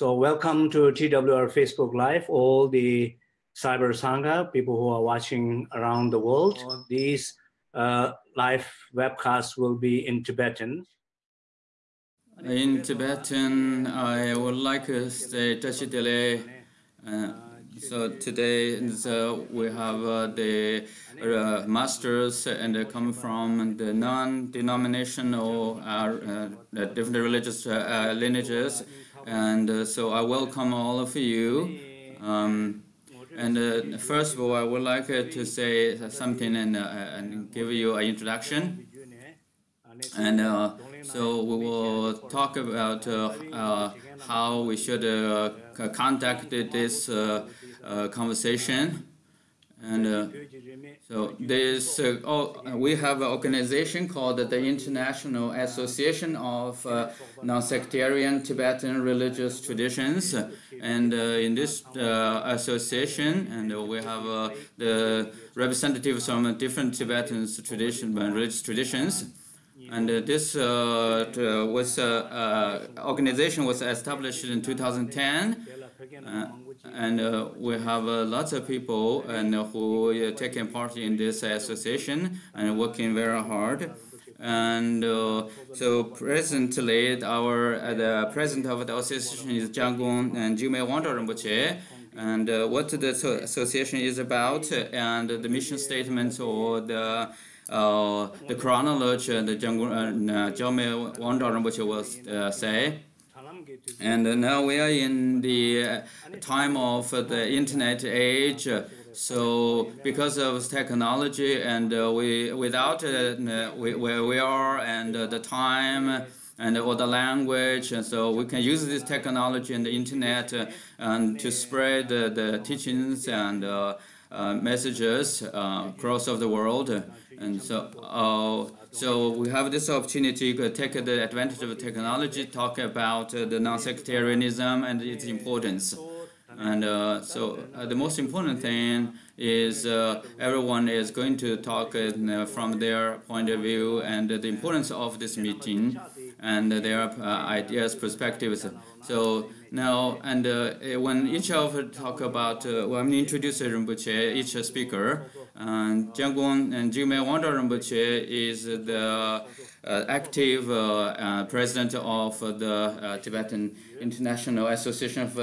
So welcome to TWR Facebook Live, all the Cyber Sangha, people who are watching around the world. These uh, live webcasts will be in Tibetan. In Tibetan, I would like to say Tashidele. Uh, so today so we have uh, the uh, masters and they come from the non-denominational uh, different religious uh, lineages and uh, so I welcome all of you. Um, and uh, first of all, I would like uh, to say something and, uh, and give you an introduction. And uh, so we will talk about uh, how we should conduct this conversation. And uh, so this, uh, oh, we have an organization called the International Association of uh, Non-Sectarian Tibetan Religious Traditions. And uh, in this uh, association, and we have uh, the representatives from different Tibetan tradition, religious traditions. And this was organization was established in 2010 and uh, we have uh, lots of people and uh, who are taking part in this association and working very hard. And uh, so presently, our uh, the president of the association is Jianggong and Jigme Wangzhao Rinpoche. And uh, what the association is about, and the mission statement or the the chronology, the Jianggong uh, Jigme Wangzhao Rinpoche will say. And now we are in the time of the internet age. So because of technology and uh, we without uh, we, where we are and uh, the time and or the language, and so we can use this technology and the internet uh, and to spread the teachings and uh, uh, messages across of the world. And so so we have this opportunity to take the advantage of technology, talk about uh, the non-sectarianism and its importance. And uh, so uh, the most important thing is uh, everyone is going to talk uh, from their point of view and the importance of this meeting and their uh, ideas, perspectives. So now, and when each of us talk about, when we introduce Rinpoche, each speaker, and Jianggong and Jigme Wangzhao Rinpoche is the uh, active uh, uh, president of the Tibetan International Association of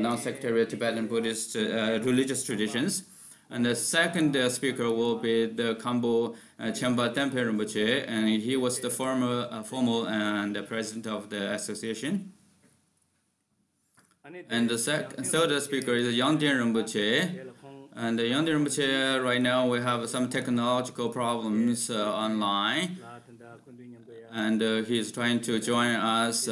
Non-Sectarian Tibetan Buddhist Religious Traditions. And the second uh, speaker will be the Khampo uh, Chenpa Tempe Rinpoche, and he was the former, uh, formal and president of the association. And the third speaker is Yangdien Rinpoche, and the Yangdien Rinpoche, right now we have some technological problems uh, online. And uh, he's trying to join us.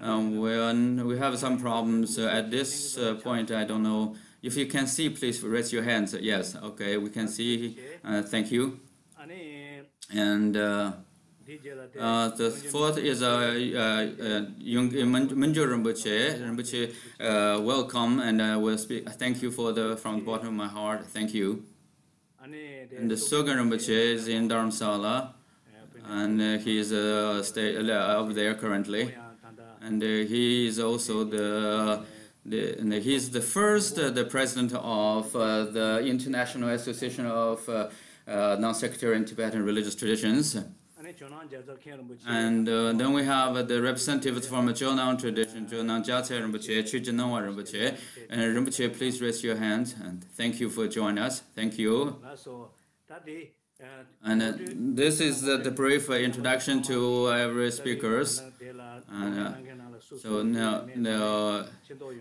Um, when we have some problems uh, at this uh, point, I don't know. If you can see, please raise your hands. Yes, okay, we can see. Uh, thank you. And uh, uh, the fourth is uh, uh, Yung Mingyur Rinpoche. Rinpoche, uh, welcome, and I will speak. Thank you for the from the bottom of my heart. Thank you. And the Sogen Rinpoche is in Dharamsala, and uh, he is uh, stay, uh, up there currently, and uh, he is also the. The, and he is the first, the president of the International Association of Non-Sectarian Tibetan Religious Traditions. And uh, then we have the representatives from the Jonang tradition, Jonang Gyatse Rinpoche, Chujinangwa Rinpoche. And Rinpoche, please raise your hand. And thank you for joining us. Thank you. And uh, this is uh, the brief introduction to every speakers. And, uh, so now, now,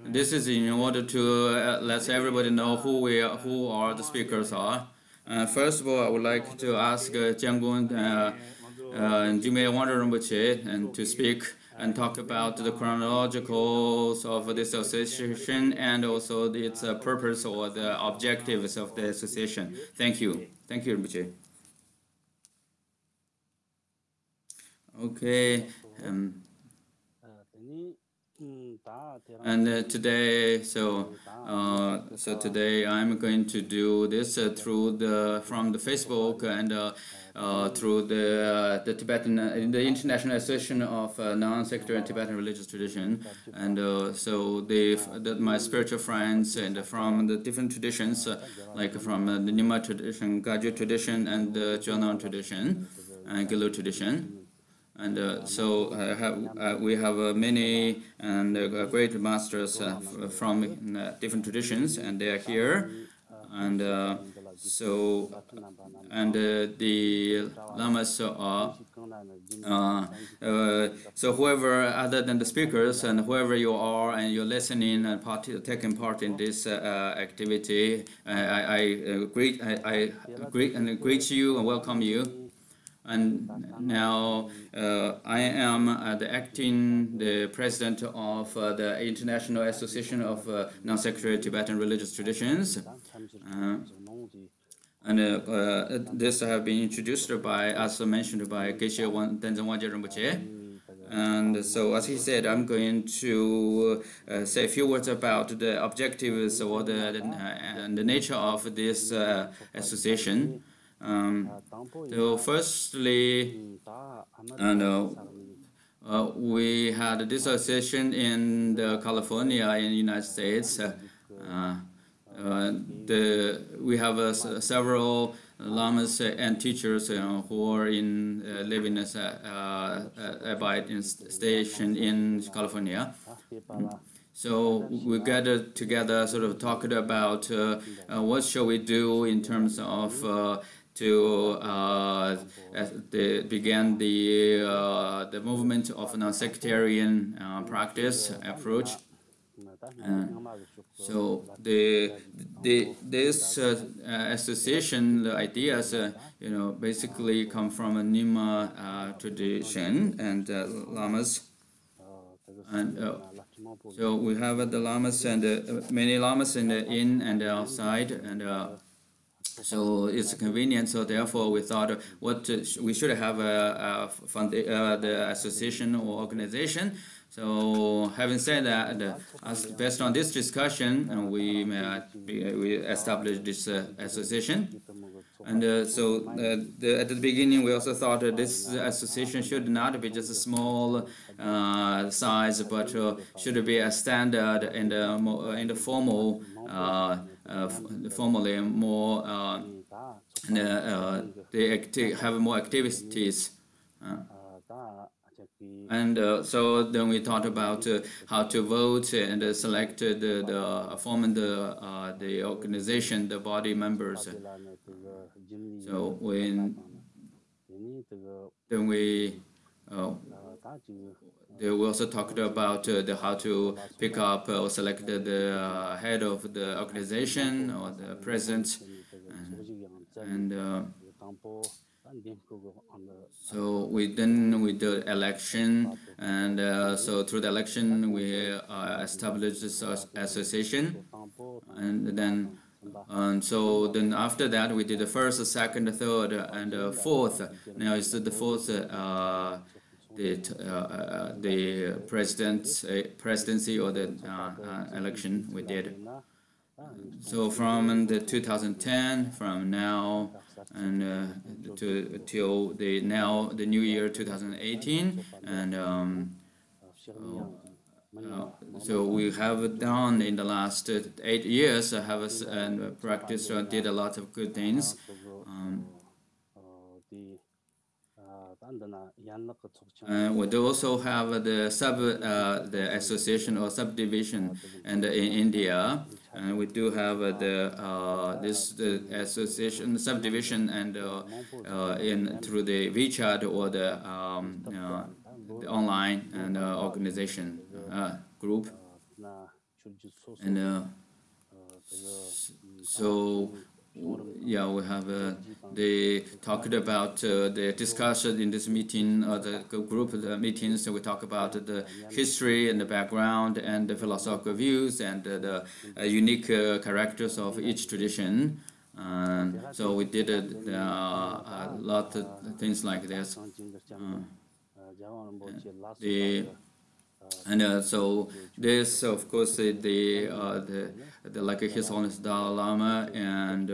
this is in order to uh, let everybody know who we are, who are the speakers are. Uh, first of all, I would like to ask uh, Jianggong uh, uh, Jigme Wangzhao Rinpoche and to speak and talk about the chronologicals of this association and also its uh, purpose or the objectives of the association. Thank you. Thank you, Rinpoche. Okay. Um, And uh, today, so uh, so today I'm going to do this uh, through the from the Facebook and uh, uh, through the uh, the Tibetan the International Association of Non-Sectarian Tibetan Religious Tradition, and so the, my spiritual friends and from the different traditions, like from the Nyingma tradition, Kagyu tradition, and the Jonang tradition, and Gelug tradition. And uh, so uh, have, uh, we have many and great masters from different traditions, and they are here. And so, and the lamas are uh, uh, so whoever other than the speakers and whoever you are and you're listening and part, taking part in this uh, activity, I, I greet I, I greet and greet you and welcome you and now uh, I am uh, the acting the president of uh, the International Association of uh, Non-Sectarian Tibetan Religious Traditions. Uh, and uh, this have been introduced by, as mentioned by Geshe Tenzin Wangyal Rinpoche. And so, as he said, I'm going to say a few words about the objectives or the, the and the nature of this association. Um, so firstly, and uh, uh, we had this association in California in the United States. Uh, uh the, we have uh, several lamas and teachers who are in uh, living as a abide in station in California. So we gathered together, sort of talked about what shall we do in terms of to uh, the, the uh, the movement of non-sectarian uh, practice approach. Uh, so the the this uh, association, the ideas, uh, you know, basically come from a Nyingma tradition and lamas, and so we have the lamas and many lamas in the in and outside and so it's convenient. So therefore, we thought what we should have a, a fund, uh, the association or organization. So having said that, uh, as based on this discussion, uh, we uh, we established this uh, association. And uh, so the, at the beginning, we also thought that this association should not be just a small size, but should be a standard in the, in the formal formally more uh, uh, they have more activities. And uh, so then we talked about uh, how to vote and uh, select the, forming the the organization, the body members. So when then we they also talked about uh, the how to pick up or select the, uh, head of the organization or the president. And, and uh, so we then we did election, and uh, so through the election we uh, established this association, and then and so then after that we did the first, second, third, and fourth. Now it's the fourth uh, the uh, uh, the president uh, presidency or the election we did. So from the 2010, from now and uh, to till the now the new year 2018, and um, uh, so we have done in the last eight years. I have and practiced did a lot of good things. Um, uh, we do also have the sub uh, the association or subdivision and in India. And we do have the uh, this the association subdivision and uh, uh, in through the WeChat or the, um, uh, the online and organization group. And so yeah, we have uh, they talked about uh, the discussion in this meeting, uh, the group the meetings. We talk about the history and the background and the philosophical views and uh, the uh, unique uh, characters of each tradition. so we did a lot of things like this. the And uh, so this, of course, the the, the like His Holiness Dalai Lama, and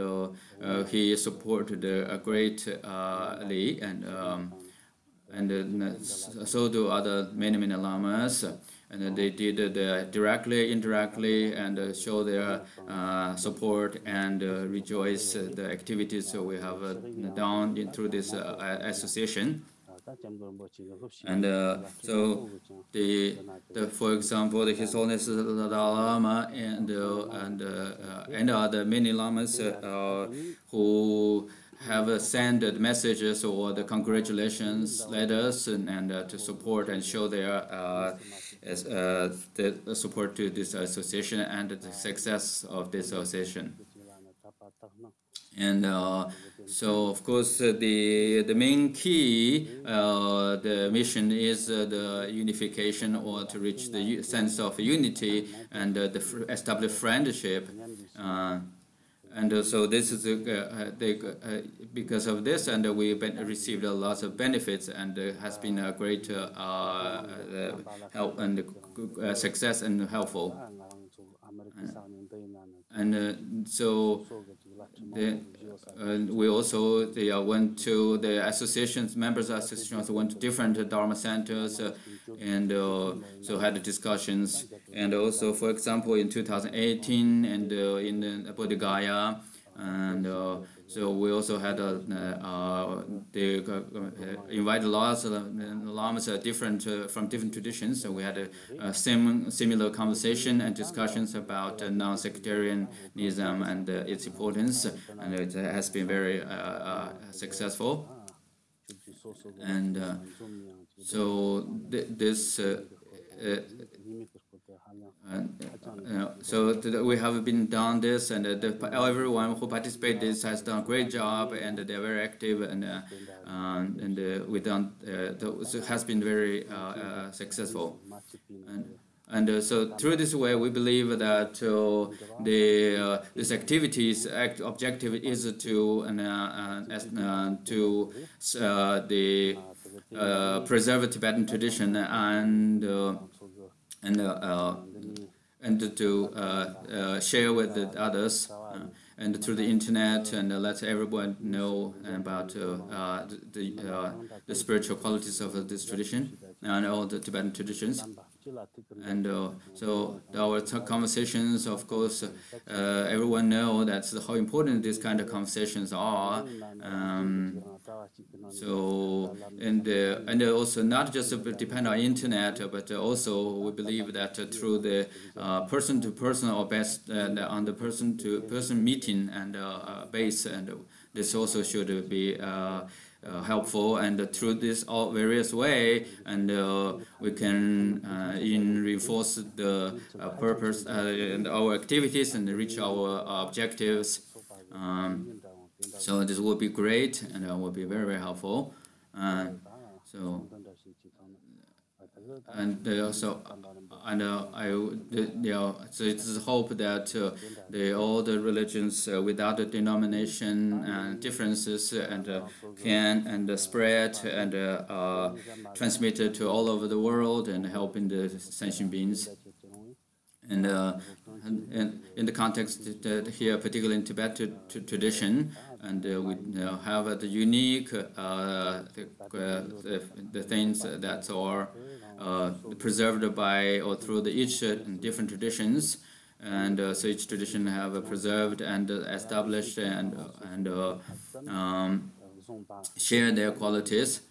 he supported uh, greatly, and um, and so do other many many lamas and they did uh, directly, indirectly, and uh, show their uh, support and rejoice the activities so we have done through this association. And uh, so, the, the for example, the His Holiness the Dalai Lama and uh, and uh, and other many lamas who have sent messages or the congratulations letters and, and to support and show their as, uh, the support to this association and the success of this association. And uh, so, of course, uh, the the main key, uh, the mission is uh, the unification or to reach the sense of unity and uh, the establish friendship. And uh, so this is uh, uh, because of this, and we received a lot of benefits, and has been a great help and success and helpful. And so the, we also they, went to the associations, members associations went to different Dharma centers uh, and uh, so had discussions. And also, for example, in 2018 and uh, in Bodh Gaya, and uh, so we also had a, uh, they uh, invited lots of lamas different uh, from different traditions. So we had a, sim similar conversation and discussions about uh, non-sectarianism and uh, its importance, and it has been very successful. And so th this and, so we have been done this, and uh, the, everyone who participated this has done a great job, and they're very active, and uh, um, and uh, we done uh, has been very uh, uh, successful. And, and uh, so through this way, we believe that uh, the uh, this activity's act objective is to to the preserve Tibetan tradition and and uh, and to uh, share with the others and through the internet and uh, let everyone know about uh, uh, the, the spiritual qualities of this tradition and all the Tibetan traditions. And uh, so our conversations, of course, uh, everyone know that's how important these kind of conversations are. Um, so and uh, and also not just depend on internet, but also we believe that through the person to person or best on the person to person meeting and base, and this also should be. Uh, helpful and through this all various way and uh, we can uh, in reinforce the purpose and our activities and reach our objectives. Um, so this will be great and will be very very helpful. So and also and uh, I, you know, it's hope that uh, the all the religions uh, without the denomination and differences and uh, can and spread and uh, transmit it to all over the world and helping the sentient beings. And, and, and, in the context here, particularly in Tibet tradition, and uh, we have the unique uh, the, the, the, things that are uh, preserved by or through the each uh, different traditions. And uh, so each tradition have preserved and established and and um, share their qualities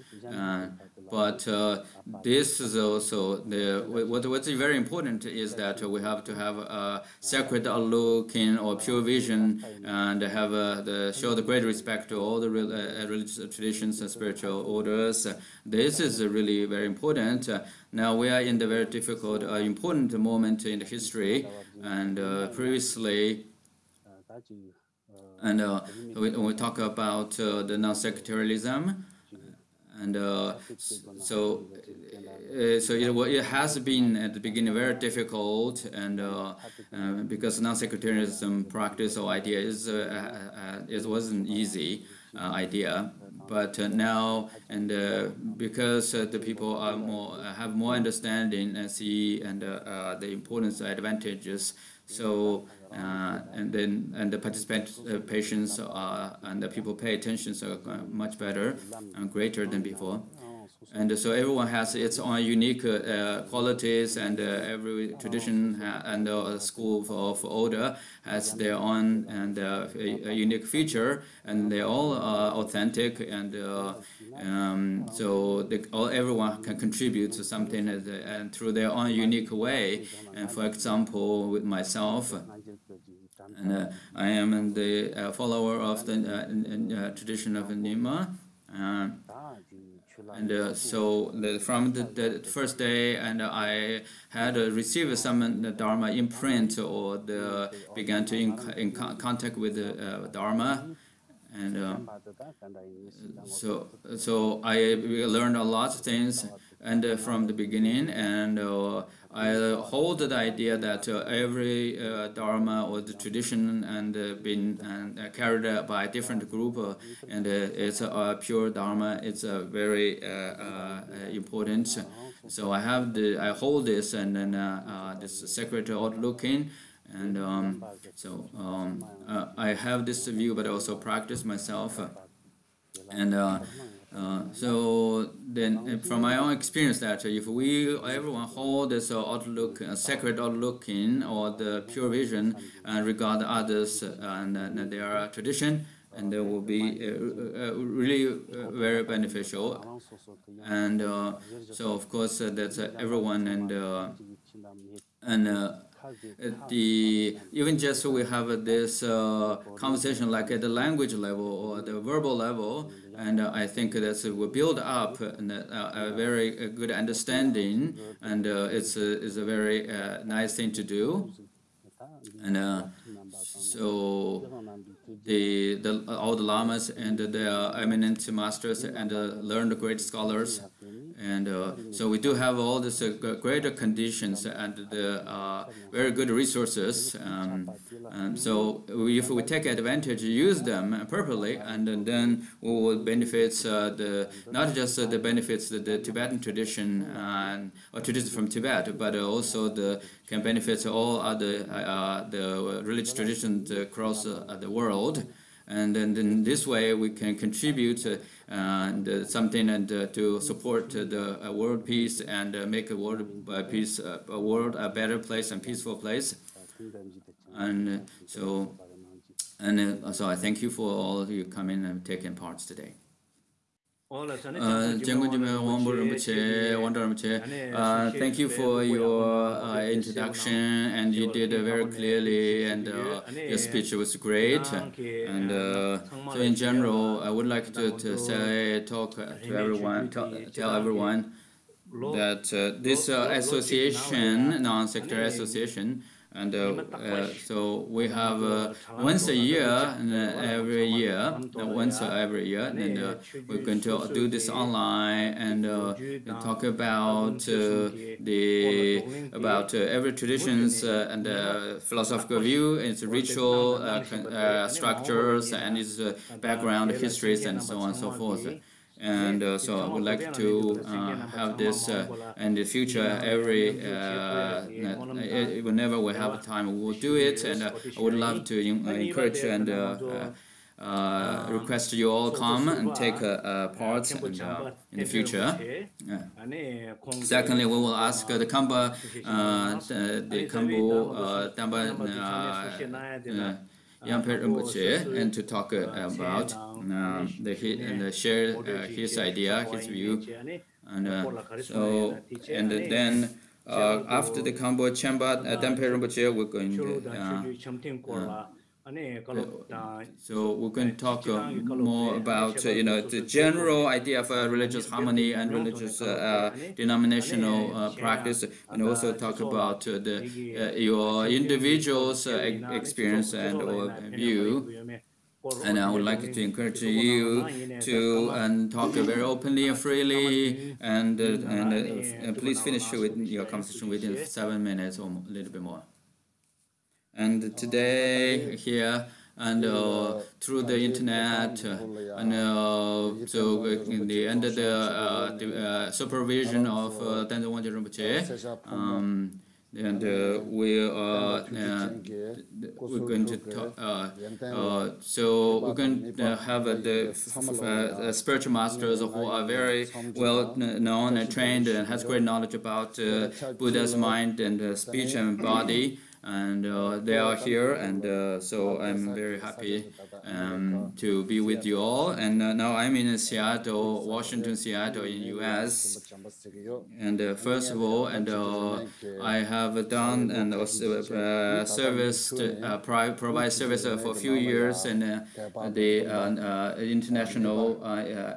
but uh, this is also the what what's very important is that we have to have a sacred looking or pure vision and have uh, the show the great respect to all the uh, religious traditions and spiritual orders. This is really very important. now we are in the very difficult, uh, important moment in the history, and uh, previously. And uh, we, we talk about the non-sectarianism, and uh, so uh, so it, it has been at the beginning very difficult and uh, uh, because non-sectarianism practice or idea is it wasn't easy idea. But uh, now and uh, because uh, the people are more have more understanding and see and the importance advantages. So and then and the participant patients and the people pay attention so much better and greater than before. And so everyone has its own unique uh, qualities and uh, every tradition and uh, school of order has their own and uh, a, a, unique feature and they're all uh, authentic and uh, um, so they, all, everyone can contribute to something and through their own unique way. And for example with myself and I am the follower of the tradition of Nyingma and uh, so the, from the, the, first day and I had uh, received some Dharma imprint or the, began to in, in contact with the uh, Dharma. And uh, so so I learned a lot of things and uh, from the beginning. And uh, I hold the idea that uh, every uh, dharma or the tradition and uh, been uh, carried by a different group and it's a pure dharma it's a very important. So I have the I hold this and then this sacred outlooking and um, so um, I have this view but I also practice myself. And uh, Uh, so then uh, from my own experience that if we everyone hold this uh, outlook uh, sacred outlook in or the pure vision and regard others uh, and, and their tradition and they will be really very beneficial. And so of course that's everyone and and the even just so we have this uh, conversation like at the language level or the verbal level, and uh, I think that will build up a, a very good understanding, and uh, it's a, a very uh, nice thing to do, and uh, so the, the all the lamas and the eminent masters and learned great scholars and uh, so we do have all these uh, greater conditions and the uh, very good resources. Um, and so if we take advantage, use them properly, and, and then we will benefit uh, the not just the benefits the, the Tibetan tradition and or tradition from Tibet, but also the can benefit all other uh, the religious traditions across the world. And then in this way, we can contribute and uh, something and uh, to support the uh, world peace and make a world peace, a world a better place and peaceful place. And so, and so I thank you for all of you coming and taking part today. Uh, thank you for your uh, introduction and you did uh, very clearly and uh, your speech was great. And uh, so in general I would like to, to say talk to everyone tell, tell everyone that uh, this association non-sectarian association and uh, uh, so we have uh, once a year, uh, and uh, every year, once every year, and we're going to do this online and uh, talk about the about every traditions and philosophical view, its ritual structures, and its background histories, and so on and so forth and uh, so I would like to uh, have this uh, in the future every uh, whenever we have time we will do it and uh, I would love to encourage and uh, request you all come and take part and, in the future. Secondly, we will ask the Kamba, the, the Kambu Damba and to talk uh, about uh, the and uh, share uh, his idea, his view, and uh, so and then uh, after the Kambo Champa uh, Dampe Rinpoche, we're going to so we're going to talk uh, more about uh, you know the general idea of uh, religious harmony and religious denominational practice, and also talk about the your individual's experience and or view. And I would like to encourage you to and talk very openly and freely, and and uh, please finish with your conversation within seven minutes or a little bit more. And today here and uh, through the internet uh, and uh, so in the under the, uh, the uh, supervision of uh, Tenzin Wangyal Rinpoche um, and uh, we are uh, we're going to talk, uh, uh, so we're going to have the spiritual masters who are very well known and trained and has great knowledge about Buddha's mind and speech and body and uh, they are here and uh, so I'm very happy um, to be with you all. And uh, now I'm in Seattle, Washington, Seattle in US and uh, first of all and uh, I have done and also uh, serviced provide service for a few years in the International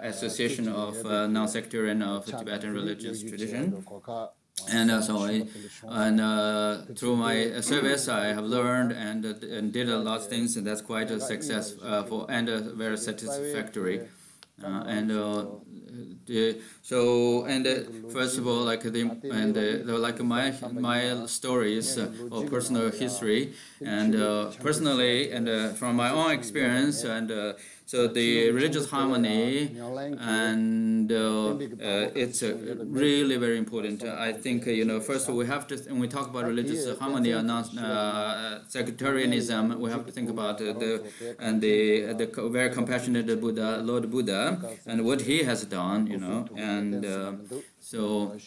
Association of Non-Sectarian of Tibetan Religious Tradition and uh, so I, and uh, through my service I have learned and, uh, and did a lot of things and that's quite a success uh, for and uh, very satisfactory. Uh, and the, so and first of all like the and like my my stories or personal history and personally and from my own experience and so the religious harmony, and uh, uh, it's uh, really very important. I think you know first all, we have to when we talk about religious harmony and sectarianism, we have to think about the and the the very compassionate Buddha, Lord Buddha, and what he has done. You know, and so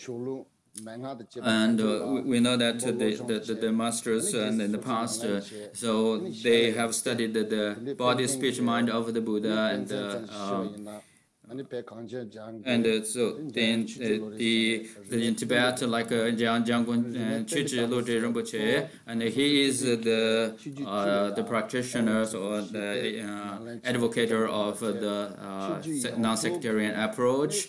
and uh, we know that the, the, the, masters and in the past, uh, so they have studied the, body, speech, mind of the Buddha and uh, and uh, so then uh, the, the in Tibet, like uh, Jiang Jianggun uh, Lodri Rinpoche, and he is the uh, the practitioner or the uh, advocate of the uh, non-sectarian approach,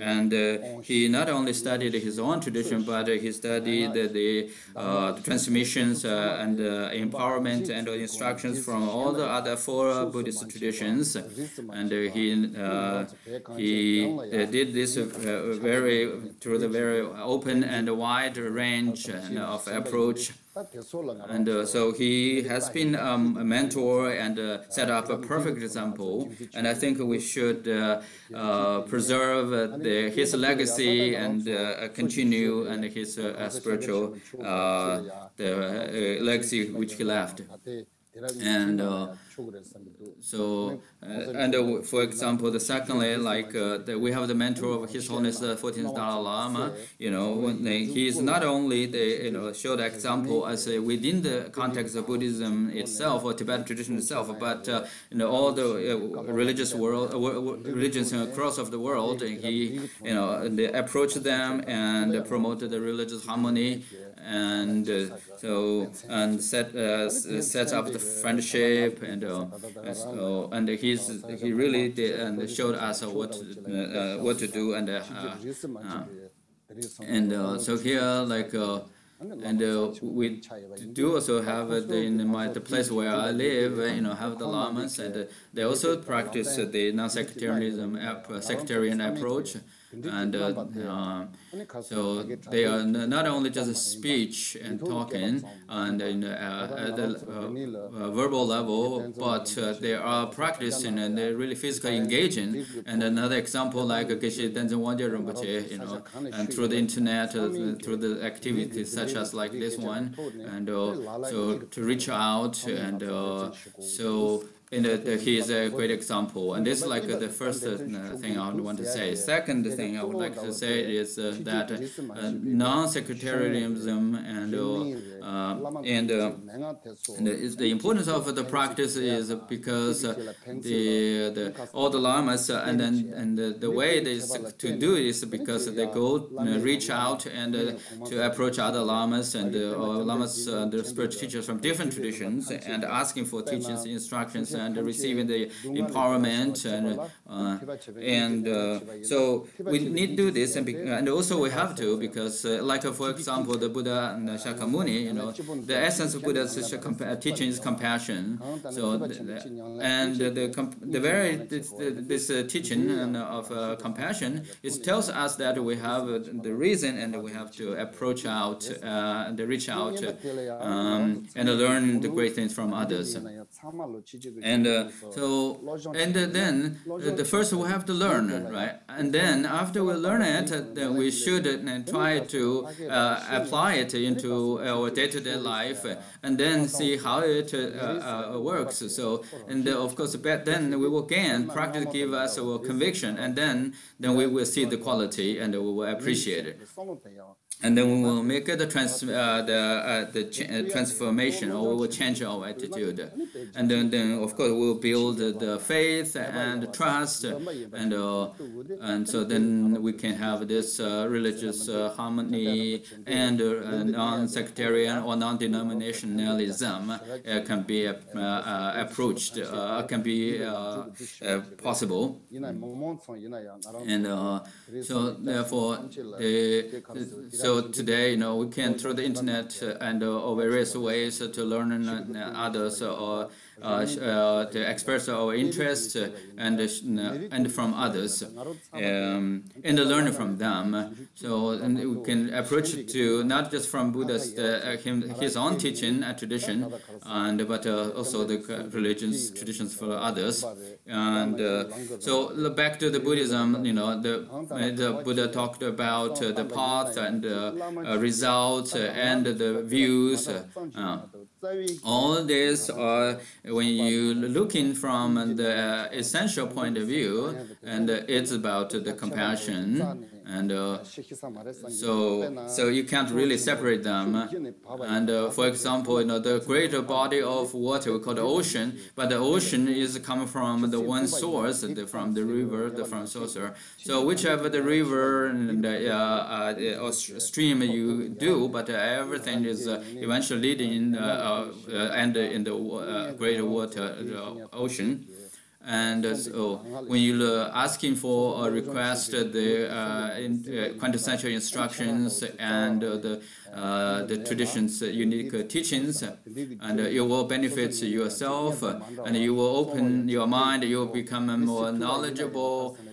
and uh, he not only studied his own tradition, but he studied the, the, the transmissions and empowerment and instructions from all the other four Buddhist traditions, and he he uh, did this uh, very through the very open and wide range of approach. And uh, so he has been um, a mentor and uh, set up a perfect example. And I think we should uh, uh preserve the, his legacy and continue and his spiritual the legacy which he left. And uh, so, uh, and uh, for example, the secondly, like uh, the, we have the mentor of His Holiness uh, the 14th Dalai Lama. You know, he is not only the you know showed example as uh, within the context of Buddhism itself or Tibetan tradition itself, but you know all the religious world religions across of the world. He you know approached them and promoted the religious harmony and uh, so and set uh, set up the friendship and uh, so, and he's he really did and showed us what uh, what to do and uh, and so here like and we do also have in my, the place where I live, you know, have the lamas, and they also practice the non-sectarianism, sectarian approach and uh, uh, so they are not only just speech and talking and in, uh, at the uh, verbal level, but uh, they are practicing and they're really physically engaging. And another example like Geshe Tenzin Wangyal Rinpoche, you know, and through the internet, uh, through the activities such as like this one, and so to reach out and so and uh, he is a great example. And this is like uh, the first uh, thing I want to say. Second thing I would like to say is uh, that uh, non-sectarianism and uh, and, and the importance of the practice is because the, the all the lamas and then and the, the way they to do it is because they go reach out and to approach other lamas and uh, lamas the spiritual teachers from different traditions and asking for teachings instructions and receiving the empowerment and uh, and uh, so we need to do this and, and also we have to because uh, like for example the Buddha and Shakyamuni you know, the essence of Buddha's teaching is compassion. So, and the the very this, this uh, teaching of uh, compassion it tells us that we have the reason and we have to approach out uh, and reach out um, and learn the great things from others. And uh, so, and then the first we have to learn, right? And then after we learn it, then we should try to uh, apply it into our day-to-day life, and then see how it uh, uh, works. So, and of course, then we will gain practice, give us our conviction, and then then we will see the quality and we will appreciate it and then we will make the trans uh, the uh, the uh, transformation or we will change our attitude. And then, then of course we will build the faith and trust and uh, and so then we can have this uh, religious uh, harmony and non-sectarian or non-denominationalism can be approached can be possible. And so therefore the, so so today, you know, we can through the internet uh, and uh, various ways uh, to learn uh, others or uh, uh, to express our interest uh, and uh, uh, and from others um, and learn from them. So and we can approach to not just from Buddha's uh, him, his own teaching and tradition, and but also the religions traditions for others. And so back to the Buddhism, you know, the the Buddha talked about the path and results and the views. All this are when you looking from the uh, essential point of view, and it's about the compassion and uh, so so you can't really separate them. And uh, for example you know the greater body of water we call the ocean but the ocean is coming from the one source the, from the river the from saucer. So whichever the river and uh, uh, or stream you do but everything is uh, eventually leading uh, and in the greater water the ocean and uh, so when you are asking for a request, the uh, in, uh, quintessential instructions and the uh, the tradition's unique teachings, and it will benefit yourself, and you will open your mind, you will become more knowledgeable, uh,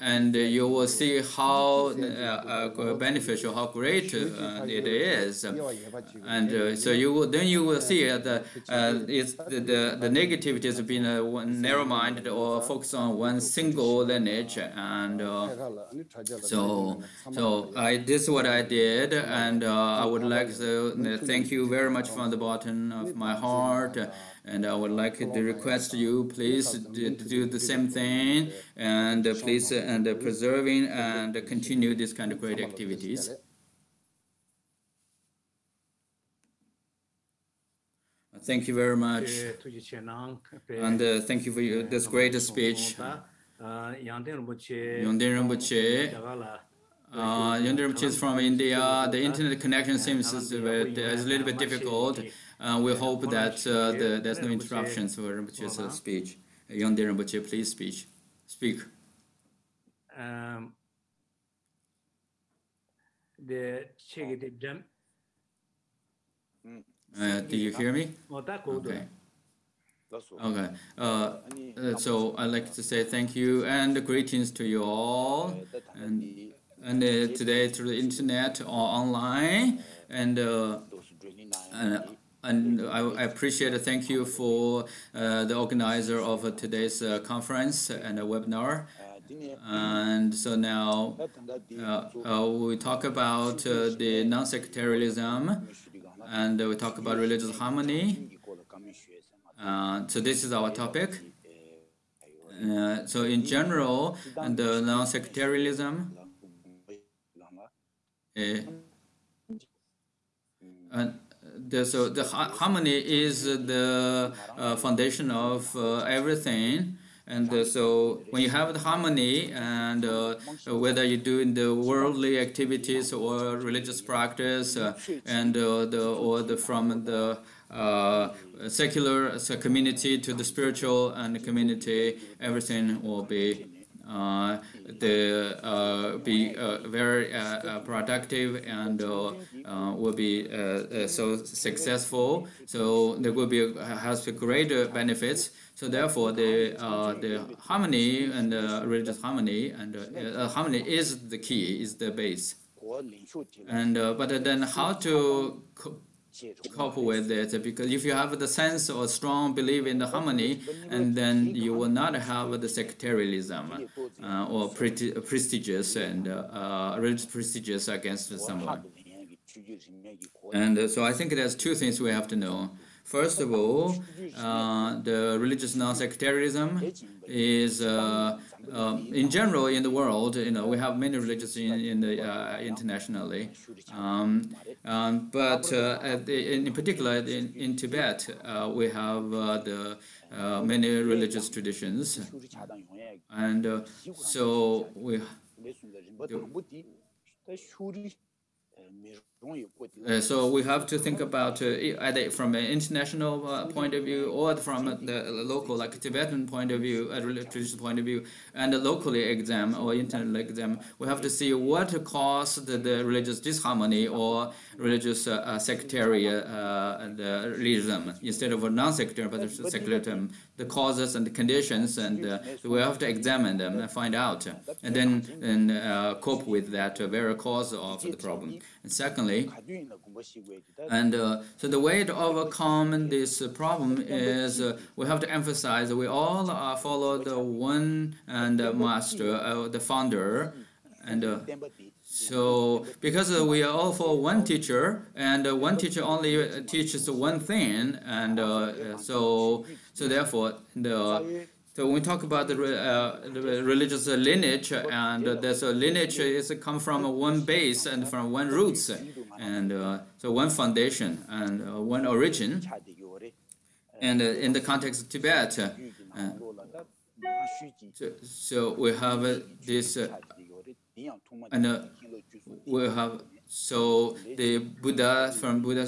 and uh, you will see how uh, uh, beneficial, how great uh, it is, and uh, so you will then you will see that it's the, the the negativity has been narrow-minded or focused on one single lineage, and so so I this is what I did, and I would like to thank you very much from the bottom of my heart and I would like to request you please to do the same thing and please and preserving and continue this kind of great activities. Thank you very much. And uh, thank you for your, this great speech. Yongden Rinpoche. Uh, Rinpoche is from India. The internet connection seems a, bit, a little bit difficult. Uh, we hope that uh, the, there's no interruptions for Rinpoche's uh, speech. Yongde Rinpoche, please speak. Speak. Um, the uh, do you hear me? Okay. Okay. Uh, so I'd like to say thank you and greetings to you all. And, and uh, today through the internet or online. And, uh, and and I, I appreciate it. Thank you for uh, the organizer of uh, today's uh, conference and webinar. And so now uh, uh, we talk about uh, the non-sectarianism and we talk about religious harmony. so this is our topic. so in general, the non-sectarianism the, so the harmony is the uh, foundation of uh, everything. And uh, so when you have the harmony and uh, whether you do in the worldly activities or religious practice uh, and uh, the or the from the secular community to the spiritual and the community, everything will be uh, Uh, the uh, be uh, very uh, uh productive and uh, will be so successful. So there will be has greater benefits. So therefore, the the harmony and religious harmony and harmony is the key, is the base. And but then how to cope with it because if you have the sense or strong belief in the harmony and then you will not have the sectarianism uh, or prestigious and uh, religious prestigious against someone. And uh, so I think there's two things we have to know First of all, uh, the religious non-sectarianism is, uh, uh, in general, in the world, you know, we have many religions in, in the, uh, internationally. Um, um, but uh, the, in particular, in, in Tibet, uh, we have the many religious traditions. And so we... Uh, so we have to think about uh, either from an international uh, point of view or from the local, like Tibetan point of view, a religious point of view, and locally exam or internal exam. We have to see what caused the, religious disharmony or religious uh, uh, sectarianism uh, instead of non-sectarian but secularism, the causes and the conditions, and uh, we have to examine them and find out, and then and, uh, cope with that very cause of the problem. And secondly, and uh, so the way to overcome this problem is we have to emphasize that we all follow the one and master, the founder, and so because uh, we are all for one teacher, and uh, one teacher only uh, teaches one thing, and uh, so so therefore the so when we talk about the, uh, the religious lineage, uh, and uh, there's a lineage uh, is come from one base and from one roots, and uh, so one foundation and one origin. And in the context of Tibet, so, so, we have this and uh, we have so the Buddha from Buddha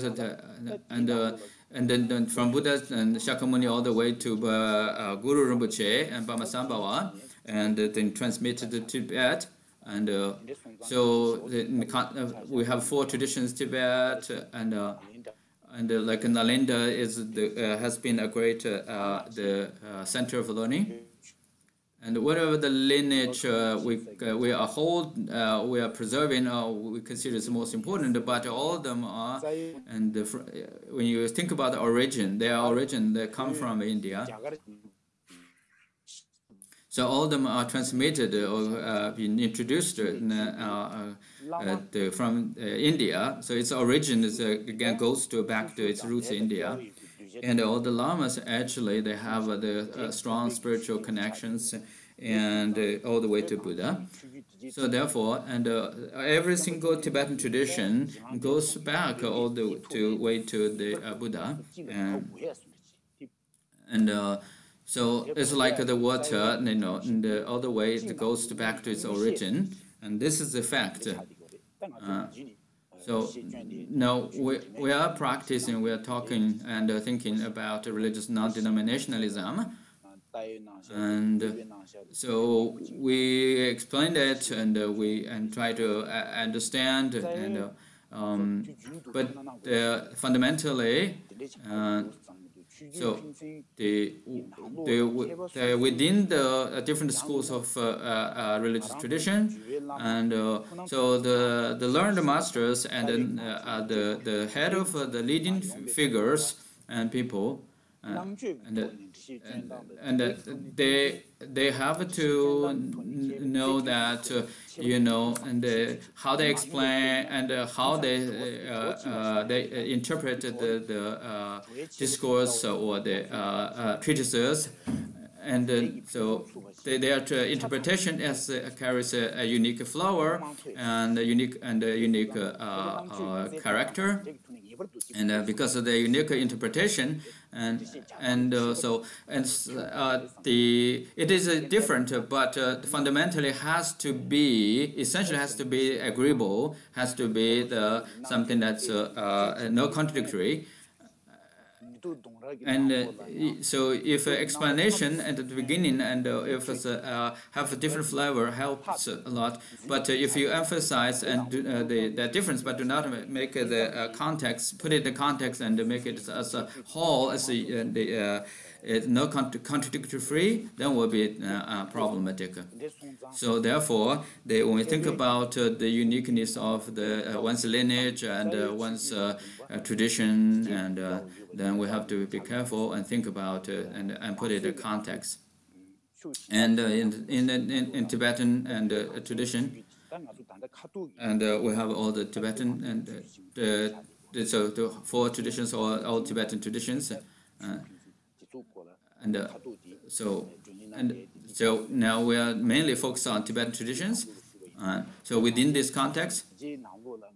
and uh, and then, then, from Buddha and Shakyamuni all the way to uh, uh, Guru Rinpoche and Padmasambhava and uh, then transmitted to Tibet. And uh, so the, the, we have four traditions Tibet and and like Nalanda is the has been a great the center of learning and whatever the lineage uh, we, uh, we are hold, uh, we are preserving, or we consider is the most important, but all of them are, and the, uh, when you think about the origin, their origin, they come from India. So all of them are transmitted or uh, been introduced uh, the, from India. So its origin is again goes to back to its roots in India and all the lamas actually they have uh, the uh, strong spiritual connections and uh, all the way to Buddha. So therefore, and uh, every single Tibetan tradition goes back all the to way to the uh, Buddha, and, and uh, so it's like the water, you know, and all the way it goes back to its origin, and this is the fact. So now we, we are practicing, we are talking and uh, thinking about religious non-denominationalism. And so we explained it and uh, we and try to uh, understand and uh, um, but fundamentally uh, so the, the, the, within the uh, different schools of uh, uh, religious tradition, and so the the learned masters and then the the head of the leading figures and people and, and, they they have to know that uh, you know and uh, how they explain and uh, how they uh, uh, they interpret the the uh, discourse or the treatises and so they, their interpretation as carries a, a, unique flower and a unique and a unique character. and uh, because of the unique interpretation and and uh, so and uh, the it is uh, different but uh, fundamentally has to be essentially has to be agreeable has to be the something that's uh, no contradictory and uh, so if uh, explanation at the beginning and uh, if it's uh, have a different flavor helps a lot. But if you emphasize and do, the, the difference but do not make the context put it in the context and make it as a whole as the, the it's no contradictory free, then will be uh, uh, problematic. So therefore, they, when we think about uh, the uniqueness of the uh, one's lineage and uh, one's uh, tradition, and then we have to be careful and think about and, and put it in context. And in, in, in, in, Tibetan and tradition, and we have all the Tibetan and the, the so the four traditions or all Tibetan traditions. Uh, and uh, so and so now we are mainly focused on Tibetan traditions. Uh, so within this context,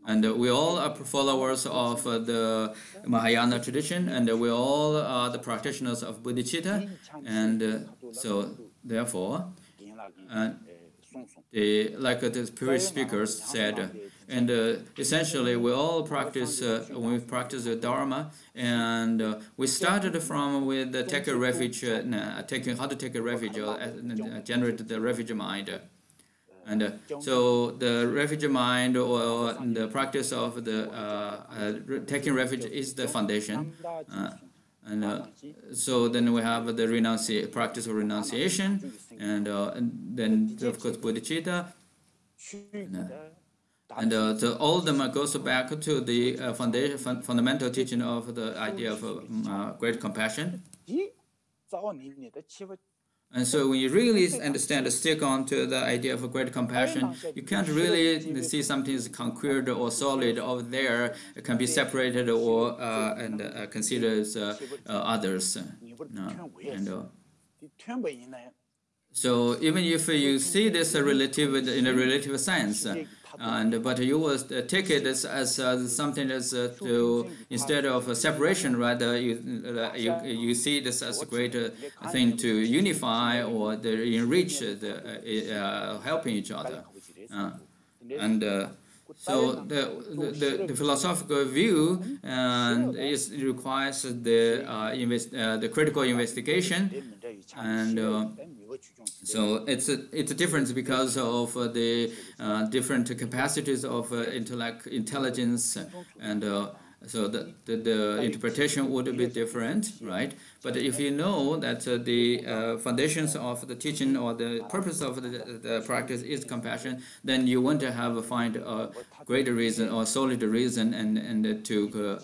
and uh, we all are followers of uh, the Mahayana tradition, and we all are the practitioners of bodhicitta, and uh, so therefore, uh, like the previous speakers said, and uh, essentially, we all practice, uh, we practice the Dharma, and uh, we started from with the take a refuge, uh, taking how to take a refuge, uh, uh, generate the refuge mind. And so the refuge mind or the practice of the taking refuge is the foundation. and uh, so then we have the renunci practice of renunciation, and, uh, and then of course bodhicitta. And, uh, and uh, the, all of them goes back to the uh, foundation, fun fundamental teaching of the idea of uh, great compassion. And so when you really understand, and stick on to the idea of great compassion, you can't really see something as concrete or solid over there. It can be separated or uh, and uh, considered as uh, others. And, so even if you see this relative in a relative sense, and but you will uh, take it as, as uh, something as uh, to instead of a separation, rather you, you you see this as a great thing to unify or enrich the helping each other, and. So the, the, the, philosophical view and is requires the uh, invest, uh, the critical investigation. And uh, so it's a it's a difference because of uh, the uh, different capacities of uh, intellect intelligence and uh, so the, the, the, interpretation would be different, right? But if you know that uh, the uh, foundations of the teaching or the purpose of the, the practice is compassion, then you want to have a find a greater reason or solid reason and, and to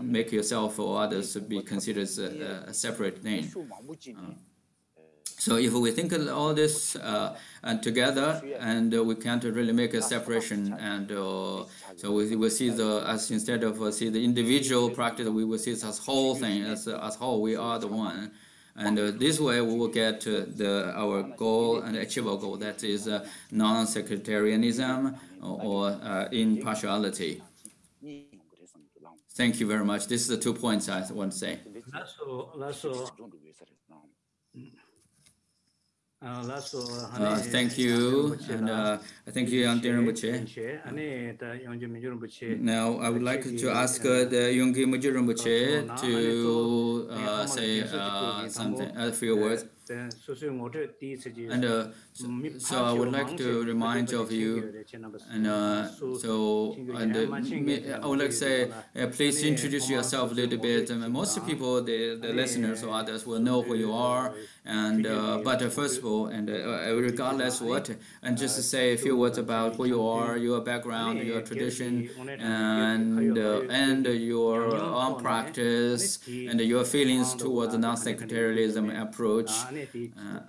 make yourself or others be considered a, a separate thing. So if we think of all this uh, and together, and uh, we can't really make a separation, and uh, so we will see the as instead of uh, see the individual practice, we will see it as whole thing, as as whole. We are the one, and uh, this way we will get the our goal and achieve our goal. That is uh, non-sectarianism or, or impartiality. Thank you very much. This is the two points I want to say. Uh, uh, thank you, and uh, thank you, Yang Rinpoche. Now, I would like to ask uh, the Yonggi Muji Rinpoche to uh, say uh, something, a few words. And uh, so, so, I would like to remind of you, and uh, so and, uh, I would like to say, uh, please introduce yourself a little bit. And most people, the, the listeners or others, will know who you are. And uh, but uh, first of all, and regardless what, and just to say a few words about who you are, your background, your tradition, and and your own practice, and your feelings towards the non-sectarianism approach. Uh,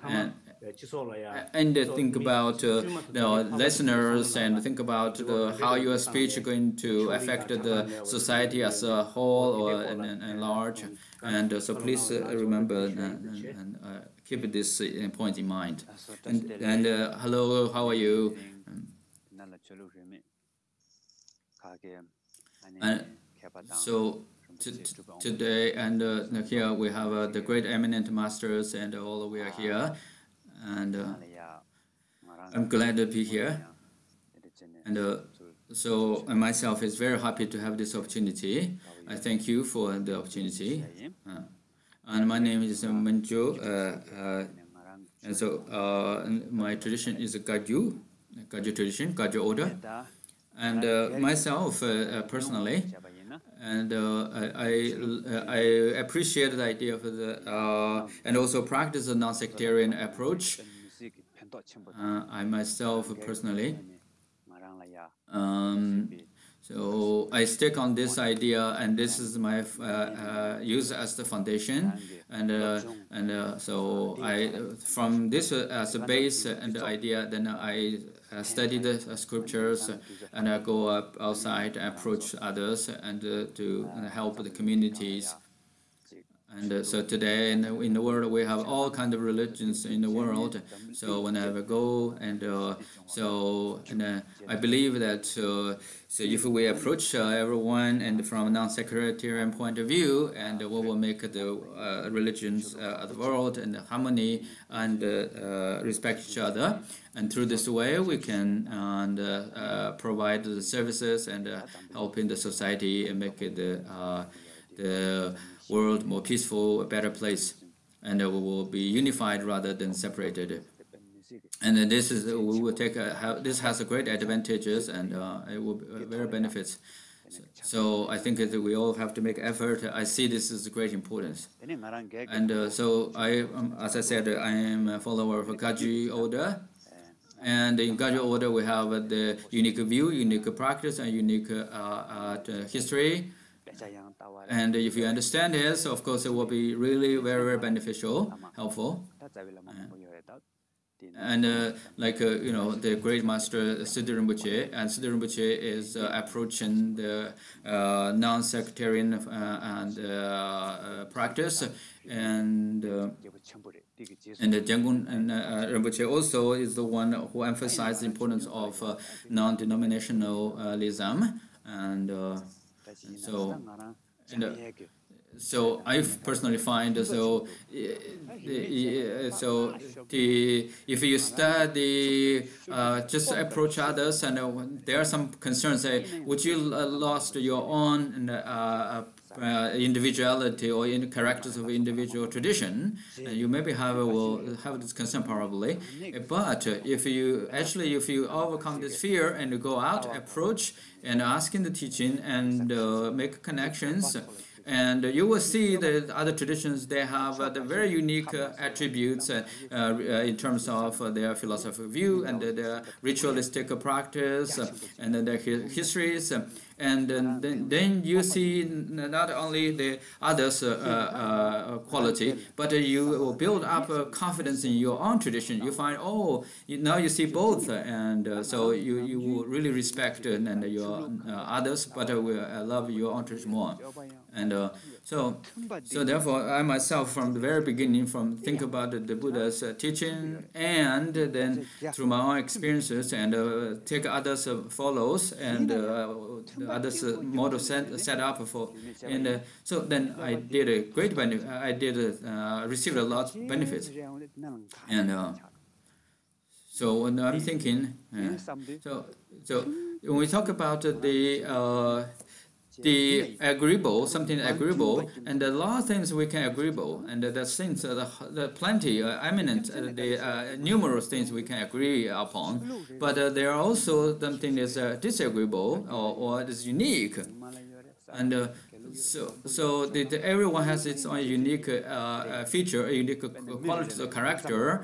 and, and think about uh, the listeners and think about the, how your speech is going to affect the society as a whole or in, large. And uh, so please uh, remember and, uh, keep this point in mind. And, and uh, hello, how are you? And so today and uh, here we have uh, the great eminent masters and all we are here and uh, I'm glad to be here and uh, so myself is very happy to have this opportunity. I thank you for the opportunity. Uh, and my name is Manjo. Uh, and so my tradition is Kagyu, Kagyu tradition, Kagyu order. And myself personally, and uh, I, I, appreciate the idea of the uh, and also practice a non-sectarian approach. Uh, I myself personally, um, so I stick on this idea, and this is my uh, uh, use as the foundation, and uh, and so I from this as a base and the idea, then I study the uh, scriptures and I go outside, and approach others, and uh, to help the communities. And uh, so today in the, in the world we have all kind of religions in the world. So whenever I go and uh, so and uh, I believe that so if we approach everyone and from a non-sectarian point of view, and we will make the religions of the world and the harmony and respect each other. And through this way, we can and, uh, uh, provide the services and uh, help in the society and make it the world more peaceful, a better place. And we will be unified rather than separated. And this is we will take a, this has a great advantages and it will be very benefits. So I think that we all have to make effort. I see this a great importance. And uh, so I, um, as I said, I am a follower of Kagyu Order. And in Kagyu order, we have the unique view, unique practice, and unique uh, uh, history. And if you understand this, of course, it will be really very, very beneficial, helpful. And uh, like, uh, you know, the great master Siddhi Rinpoche, and Siddhi Rinpoche is uh, approaching the uh, non-sectarian and practice. And and the Jangun and uh, Rinpoche also is the one who emphasized the importance of uh, non-denominationalism, uh, and so. And, uh, so I personally find so so the if you study uh, just approach others and uh, there are some concerns say would you lost your own uh, uh, individuality or in characters of individual tradition, you maybe have will have this concern probably. But if you actually if you overcome this fear and you go out, approach and ask in the teaching and uh, make connections. And you will see that other traditions, they have uh, the very unique uh, attributes uh, uh in terms of uh, their philosophical view and their ritualistic practice and their histories and then, then you see not only the others' uh, uh, quality, but you will build up confidence in your own tradition. You find, oh, now you see both, and uh, so you, you will really respect and your others, but will love your own tradition more. And so, so therefore, I myself, from the very beginning, from think about the Buddha's uh, teaching, and then through my own experiences, and uh, take others uh, follows, and uh, others uh, model set, set up for, and uh, so then I did a great benefit. I did uh, received a lot of benefits, and so when I'm thinking, so so when we talk about the the agreeable, something agreeable, and a lot of things we can agreeable, and the things, uh, the, the plenty, uh, eminent, uh, the uh, numerous things we can agree upon, but uh, there are also something that's uh, disagreeable or, or is unique, and so so the, the, everyone has its own unique feature, a unique quality or character,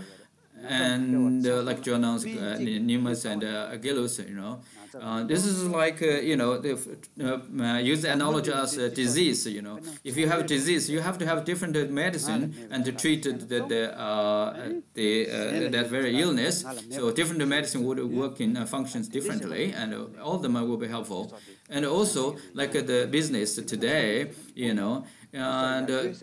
and like Jonas, Nimas, and Agilus, you know. Uh, this is like, uh, you know, the, uh, uh, use the analogy as a disease, you know. If you have disease, you have to have different medicine and to treat the, the, the uh, that very illness. So different medicine would work in functions differently and all of them will be helpful. And also, like the business today, you know, and uh,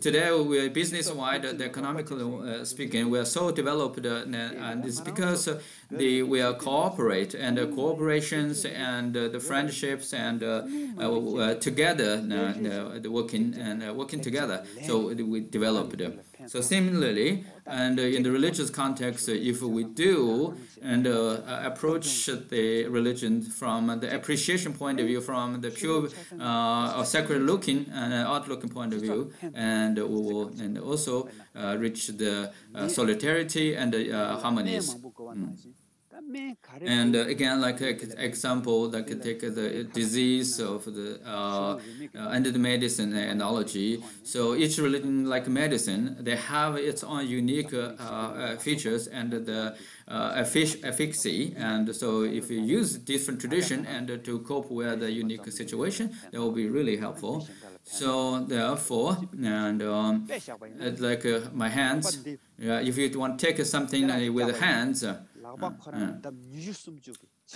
today, we're business-wide, the economically uh, speaking, we are so developed, uh, and it's because uh, the we are cooperate and the cooperations and uh, the friendships and together, working and working together. So we developed So similarly, and in the religious context, if we do and uh, approach the religion from the appreciation point of view, from the pure uh, or sacred looking and outlooking point of view, and we will and also uh, reach the uh, solidarity and uh, harmonies. Mm. And uh, again, like example, like take the disease of the uh, uh, the medicine analogy. So each religion, like medicine, they have its own unique uh, uh, features and the uh, efficacy. And so if you use different tradition and to cope with the unique situation, that will be really helpful. So therefore, and um, like my hands, if you want to take something with the hands.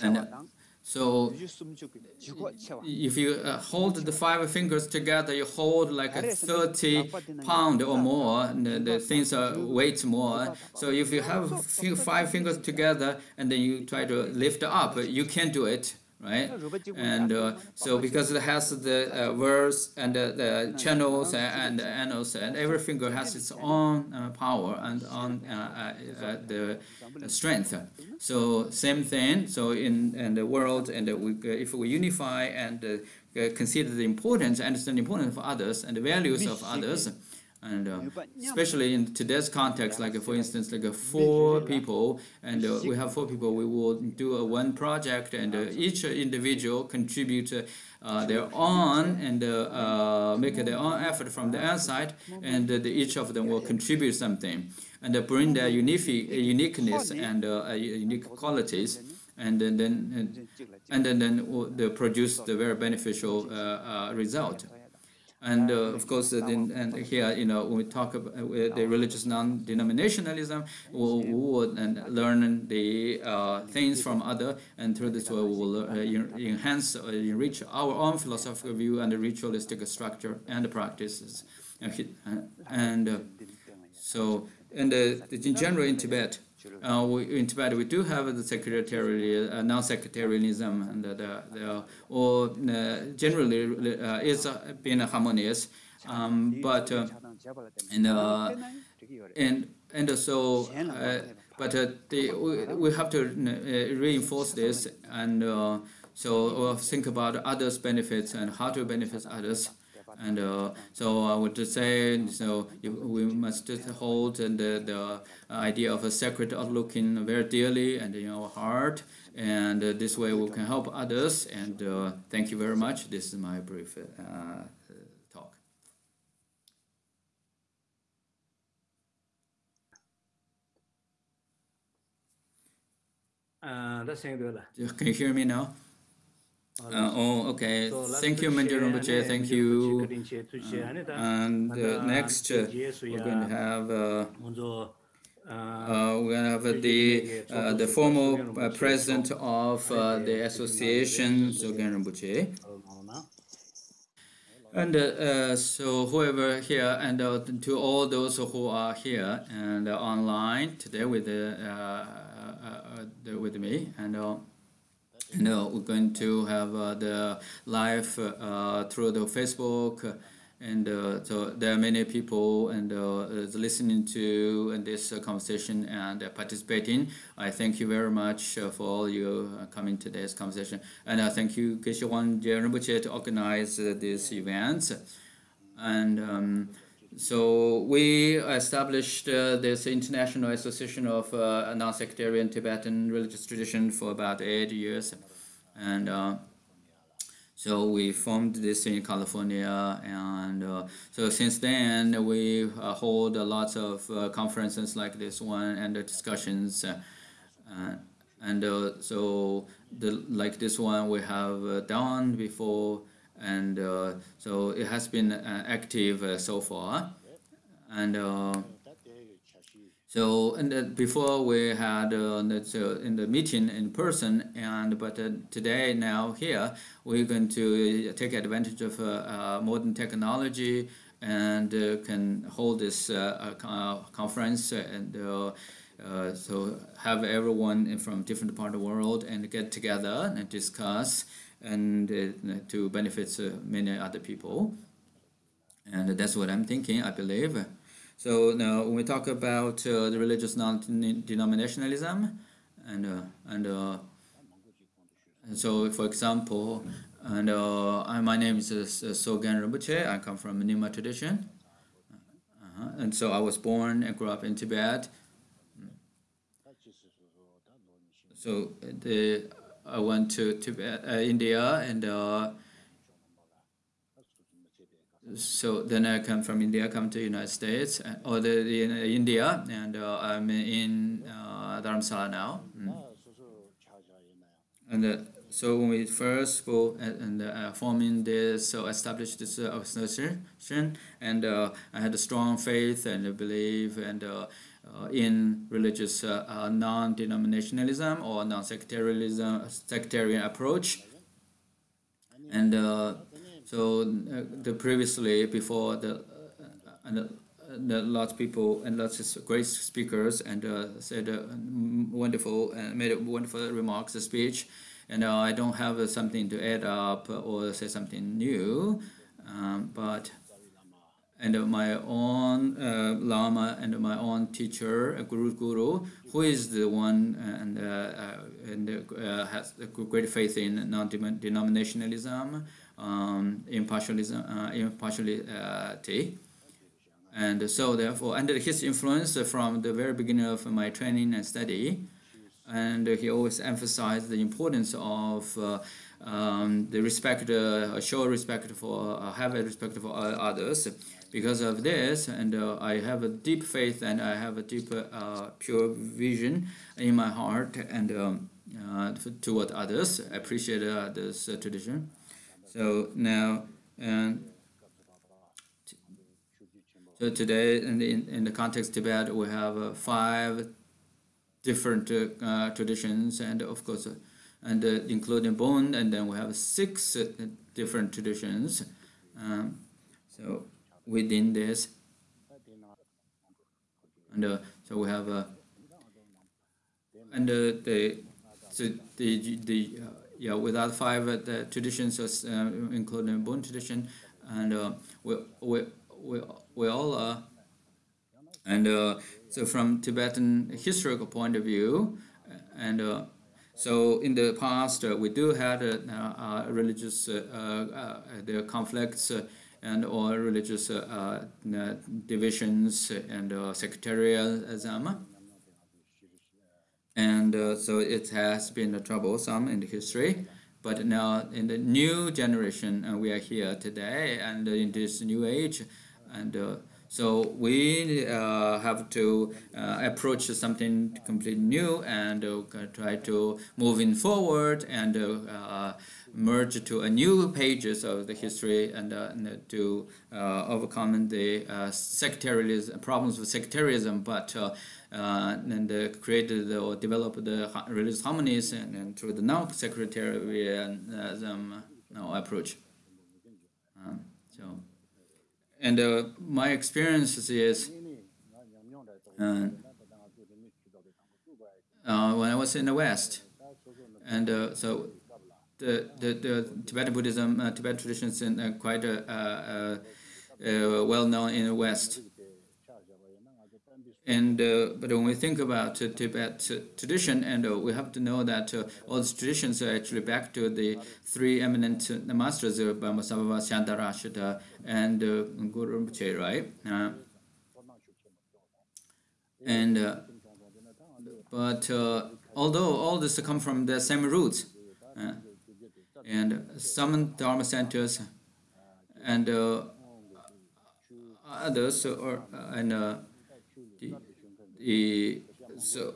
And so if you uh, hold the five fingers together, you hold like a 30 pound or more, the, the things are weight more. So if you have five fingers together and then you try to lift up, you can do it right? And uh, so because it has the uh, verse and the, the channels and, the annals and every finger has its own uh, power and on uh, uh, uh, the strength. So same thing. So in, in the world, and we, if we unify and consider the importance, understand the importance of others and the values of others and uh, especially in today's context like for instance like uh, four people and uh, we have four people we will do a one project and uh, each individual contribute uh, their own and uh, make their own effort from the outside and each of them will contribute something. And bring their unique, uniqueness and unique qualities and then, then and then, then they produce the very beneficial result and uh, of course, uh, then, and here, you know, when we talk about uh, the religious non-denominationalism, we will and learn the uh, things from other, and through this way we will uh, enhance, uh, enrich our own philosophical view and the ritualistic structure and the practices. And so, and in general in Tibet, uh, we, in Tibet, we do have the secretarial, uh, non-sectarianism, and the, the, or uh, generally uh, is been harmonious. Um, but uh, and and and so, but the, we, we have to reinforce this and so think about others' benefits and how to benefit others. And uh, so I would just say, so we must just hold and the, the idea of a sacred outlook in very dearly and in our heart. And uh, this way we can help others. And uh, thank you very much. This is my brief uh, talk. Uh, can you hear me now? Uh, oh, okay. Thank you, Mandir Rinpoche. Thank you. Uh, and uh, next, uh, we're going to have uh, uh, we're going to have the uh, the former uh, president of uh, the association, Zogen Rinpoche. And uh, so whoever here and uh, to all those who are here and online today with the, with me and know, we're going to have uh, the live uh, through the Facebook and uh, so there are many people and uh, listening to this uh, conversation and participating. I thank you very much for all you coming to this conversation, and I thank you Geshe Wangyal Rinpoche to organize this event. And um, so we established uh, this International Association of uh, Non-Sectarian Tibetan Religious Tradition for about eight years. And uh, so we formed this in California, and uh, so since then we uh, hold lots of uh, conferences like this one and discussions, and so the like this one we have done before, and so it has been active so far, and. So and uh, before we had uh, uh, in the meeting in person, and but uh, today now here we're going to take advantage of uh, uh, modern technology and can hold this conference and. so have everyone from different part of the world and get together and discuss and to benefit many other people and that's what I'm thinking I believe So now when we talk about uh, the religious non-denominationalism, and uh, and, uh, and so for example, and uh, my name is uh, Sogen Rinpoche. I come from Nyingma tradition, -huh. and so I was born and grew up in Tibet. So the I went to Tibet, uh, India, and so then I come from India, come to United States uh, or the, the in India, and uh, I'm in uh, Dharamsala now. Mm. And uh, so when we first go and, uh, forming this, so established this uh, organization, and I had a strong faith and belief and in religious non-denominationalism or non-sectarianism, sectarian approach, and so uh, the previously before the uh, and uh, the lots of people and lots of great speakers and uh, said uh, wonderful and made a wonderful remarks, a speech, and uh, I don't have something to add up or say something new, um, but and my own uh, lama and my own teacher, guru guru, who is the one and and has great faith in non-denominationalism um, impartialism, uh, impartiality. And so therefore, under his influence from the very beginning of my training and study, and he always emphasized the importance of uh, um, the respect, uh, show respect for, uh, have a respect for others. Because of this, and uh, I have a deep faith and I have a deep, uh, pure vision in my heart and um, uh, toward others. I appreciate this tradition. So now, so today in the, in the context of Tibet, we have uh, five different uh, traditions, and of course, uh, and uh, including Bon, and then we have six uh, different traditions. Um, so within this, and uh, so we have, a and the so the the yeah, without five uh, the traditions, uh, including Bon tradition, and uh, we, we, we, we all are. And so from Tibetan historical point of view, and so in the past, uh, we do have uh, uh, religious the conflicts and all religious divisions and sectarianism and uh, so it has been troublesome in the history. But now in the new generation, uh, we are here today, and in this new age, and uh, so we uh, have to uh, approach something completely new and uh, try to moving forward and merge to a new pages of the history and, and to overcome the sectarianism problems with sectarianism, but uh, and uh, created or developed the religious harmonies and, and through the non-sectarianism uh, approach. Um, so, and uh, my experience is uh, uh, when I was in the West, and so the, the, the Tibetan Buddhism, Tibetan traditions, are quite a, well known in the West. And uh, but when we think about uh, Tibet uh, tradition, and uh, we have to know that uh, all these traditions are actually back to the three eminent uh, masters of Padmasambhava, Shantarakshita, and Guru Rinpoche, right? and but although all this come from the same roots, and some Dharma centers and others, or and the, so,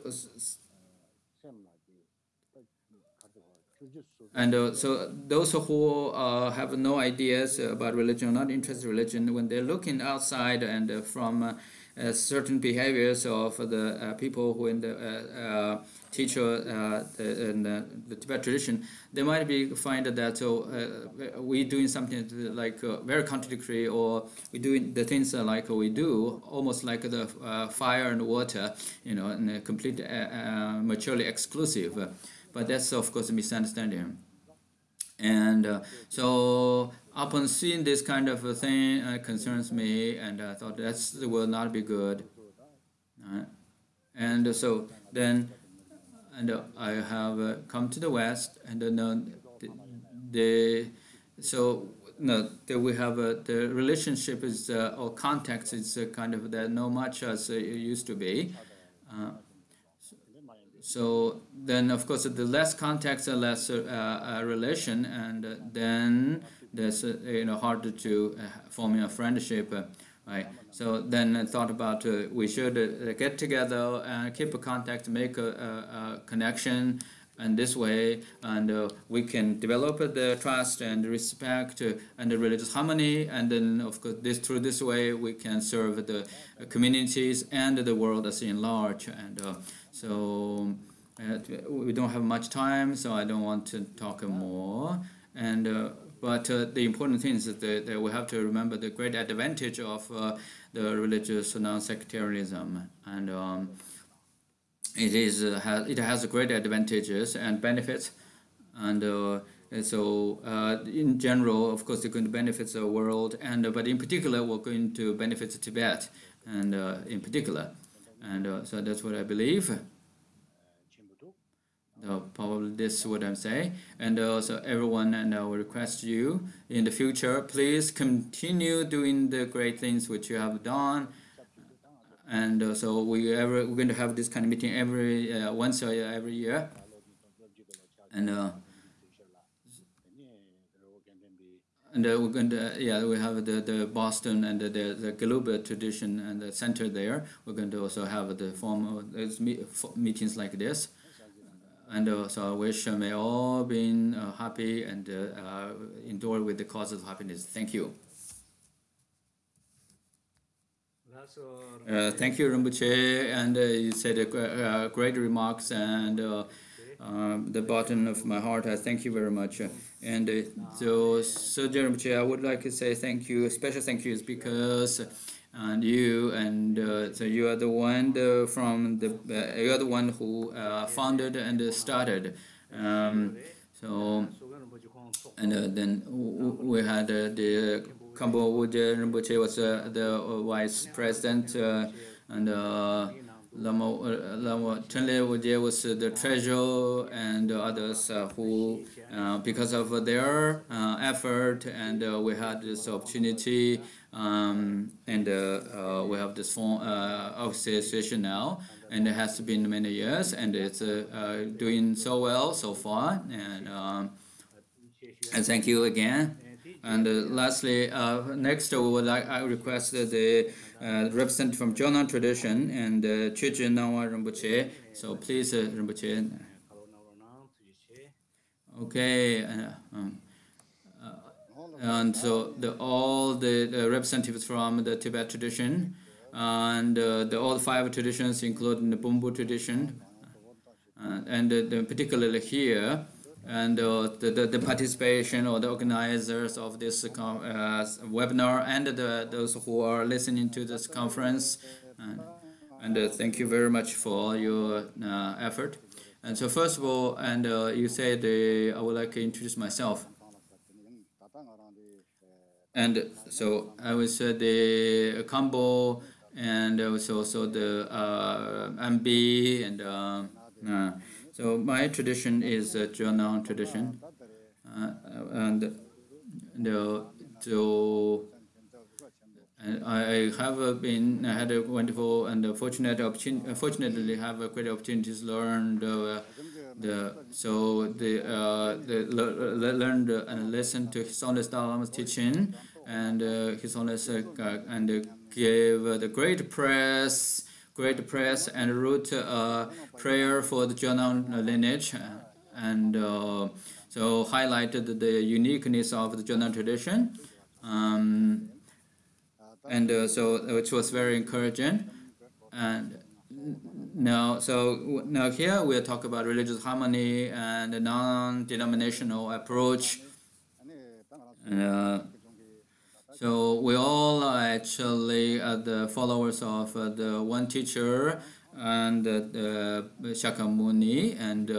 and uh, so those who uh, have no ideas about religion, not interested in religion, when they're looking outside and uh, from uh, uh, certain behaviors of the uh, people who in the teacher the, in the, the, Tibet tradition, they might be find that so we doing something like uh, very contradictory, or we doing the things like we do, almost like the fire and water, you know, and complete maturely exclusive. But that's of course a misunderstanding. And uh, so upon seeing this kind of a thing, uh, concerns me, and I thought that will not be good. Uh, and so then, and uh, I have uh, come to the West, and uh, the, so no, we have uh, the relationship is uh, or context is uh, kind of that not much as it used to be. so then, of course, the less context, the less relation, and then there's you know harder to forming a friendship. Right. So then I thought about uh, we should uh, get together and keep a contact, make a, a, a connection, and this way. And uh, we can develop the trust and respect and the religious harmony. And then of course this through this way we can serve the communities and the world as in large. And uh, so uh, we don't have much time so I don't want to talk more. And uh, but uh, the important thing is that, that, we have to remember the great advantage of uh, the religious non-sectarianism. And um, it is uh, has, it has great advantages and benefits, and, uh, and so uh, in general, of course, it's going to benefit the world, and but in particular, we're going to benefit Tibet, and in particular, and so that's what I believe. Uh, probably this is what I'm saying. And also everyone, and I will request you in the future, please continue doing the great things which you have done and uh, so we ever we're going to have this kind of meeting every uh, once a year, every year, and uh, and uh, we're going to yeah we have the the Boston and the the, the Global tradition and the center there. We're going to also have the form of meetings like this. And uh, so I wish may all be uh, happy and endure with the causes of happiness. Thank you. Uh, thank you, Rinpoche, and uh, you said uh, great remarks, and uh, um, the bottom of my heart, I thank you very much. And uh, so, so Rinpoche, I would like to say thank you, special thank you, because and you and uh, so you are the one the, from the uh, you are the one who uh, founded and started. Um, so and uh, then we had the Khenpo Wuje Rinpoche was uh, the uh, vice president, uh, and Lama, Lama Chenle Wuje was the treasurer, and others who, because of their effort, and we had this opportunity, um, and we have this form uh, association now, and it has been many years, and it's doing so well so far, and. Um, and thank you again. And uh, lastly, uh, next we would like I request the uh, representative from Jonang tradition and uh, Chögyön Nawa Rinpoche. So please, uh, Rinpoche. Okay. Uh, um, uh, and so the, all the, representatives from the Tibet tradition and uh, the all five traditions, including the Bonpo tradition, and the, particularly here, and uh, the, the, participation or the organizers of this uh, webinar and the, those who are listening to this conference. And, and uh, thank you very much for all your uh, effort. And so first of all, and uh, you said I would like to introduce myself. And so I was the combo and also, also the uh, MB and uh, uh, so my tradition is a Jonang tradition, uh, and the so I have been I had a wonderful and fortunate opportunity. Fortunately, have a great opportunity to learn the so the uh, the learned and listened to His Holiness Dalai Lama's teaching, and uh, His Holiness uh, and gave the great press great prayers and wrote a prayer for the Jonang lineage and uh, so highlighted the uniqueness of the Jonang tradition. Um, and uh, so which was very encouraging. And now, so now here we'll talk about religious harmony and the non-denominational approach. Uh, so we all are actually uh, the followers of uh, the one teacher and Shakyamuni and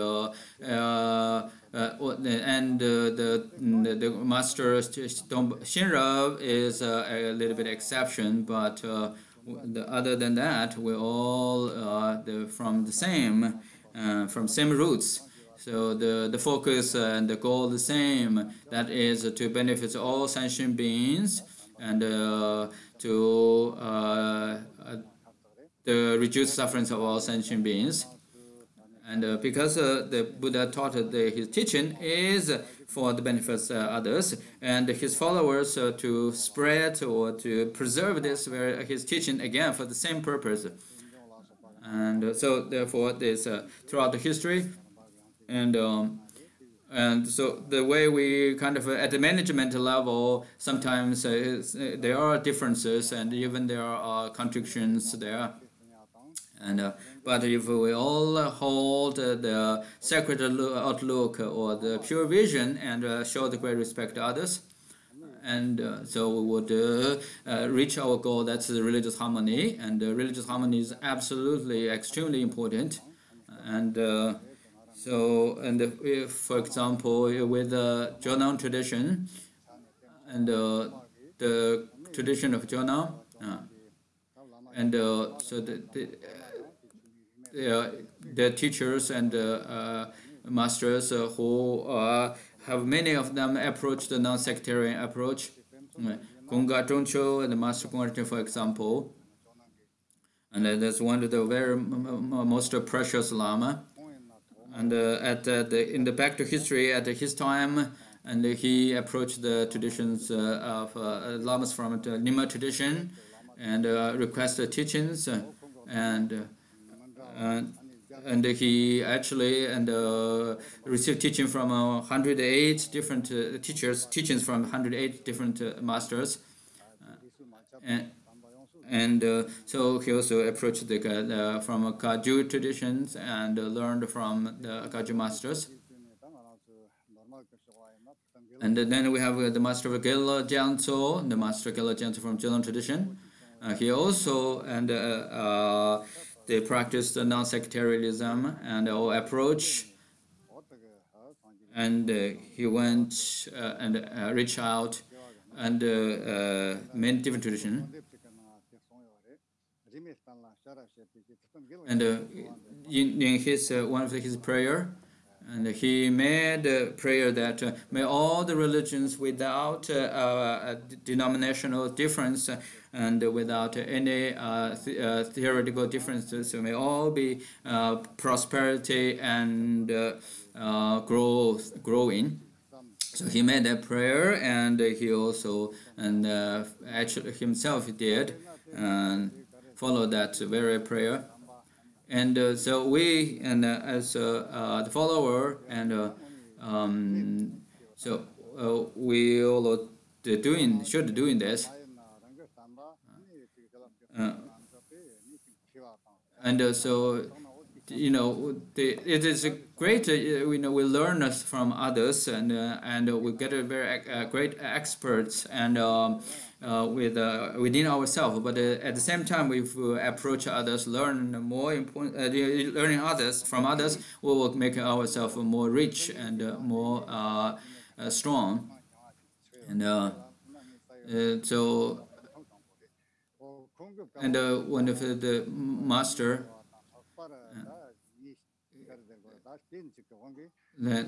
and the, the, the master Shenrab is a little bit exception, but the, other than that, we're all the, from the same from same roots. So the, the focus and the goal the same. That is to benefit all sentient beings and uh, to uh, the reduce sufferings of all sentient beings. And uh, because uh, the Buddha taught the, his teaching is for the benefits of others, and his followers uh, to spread or to preserve this his teaching again for the same purpose. And uh, so, therefore, this throughout the history, and um, and so the way we kind of at the management level sometimes uh, uh, there are differences and even there are contradictions there and uh, but if we all hold the sacred outlook or the pure vision and uh, show the great respect to others. And uh, so we would uh, reach our goal that's the religious harmony. And religious harmony is absolutely extremely important. And so, and if, for example, with the Jonang tradition and uh, the tradition of Jonang, uh, and uh, so the, the, Uh, the teachers and the masters who have many of them approach the non-sectarian approach. Gunga Trungcho and the Master Gunga for example, and that's one of the very most precious Lama. And uh, at the in the back to history at his time and he approached the traditions uh, of uh, lamas from the Nyingma tradition and requested teachings. And and he actually and uh, received teaching from uh, 108 different uh, teachers, teachings from 108 different masters, and and uh, so he also approached the, uh, from Kagyu traditions and uh, learned from the Kagyu masters. And then we have the master of Gelwa Gyaltso, the master of Gelwa from Gelong tradition. he also and they practiced non-sectarianism and uh, approach. And uh, he went uh, and reached out and many different traditions. And uh, in, in, his uh, one of his prayer, and he made a prayer that uh, may all the religions without uh, denominational difference and without any uh, th uh, theoretical differences may all be prosperity and growth growing. So he made that prayer, and he also and actually himself did. And follow that very prayer. And uh, so we, and uh, as uh, the follower, and um, so we all doing should doing this. And so you know, the, it is great. Uh, you know, we learn from others, and uh, and we get a very uh, great experts, and um, uh, with uh, within ourselves. But uh, at the same time, if we approach others, learn more important, learning others from others, we will make ourselves more rich and more strong. And so, and one of the master that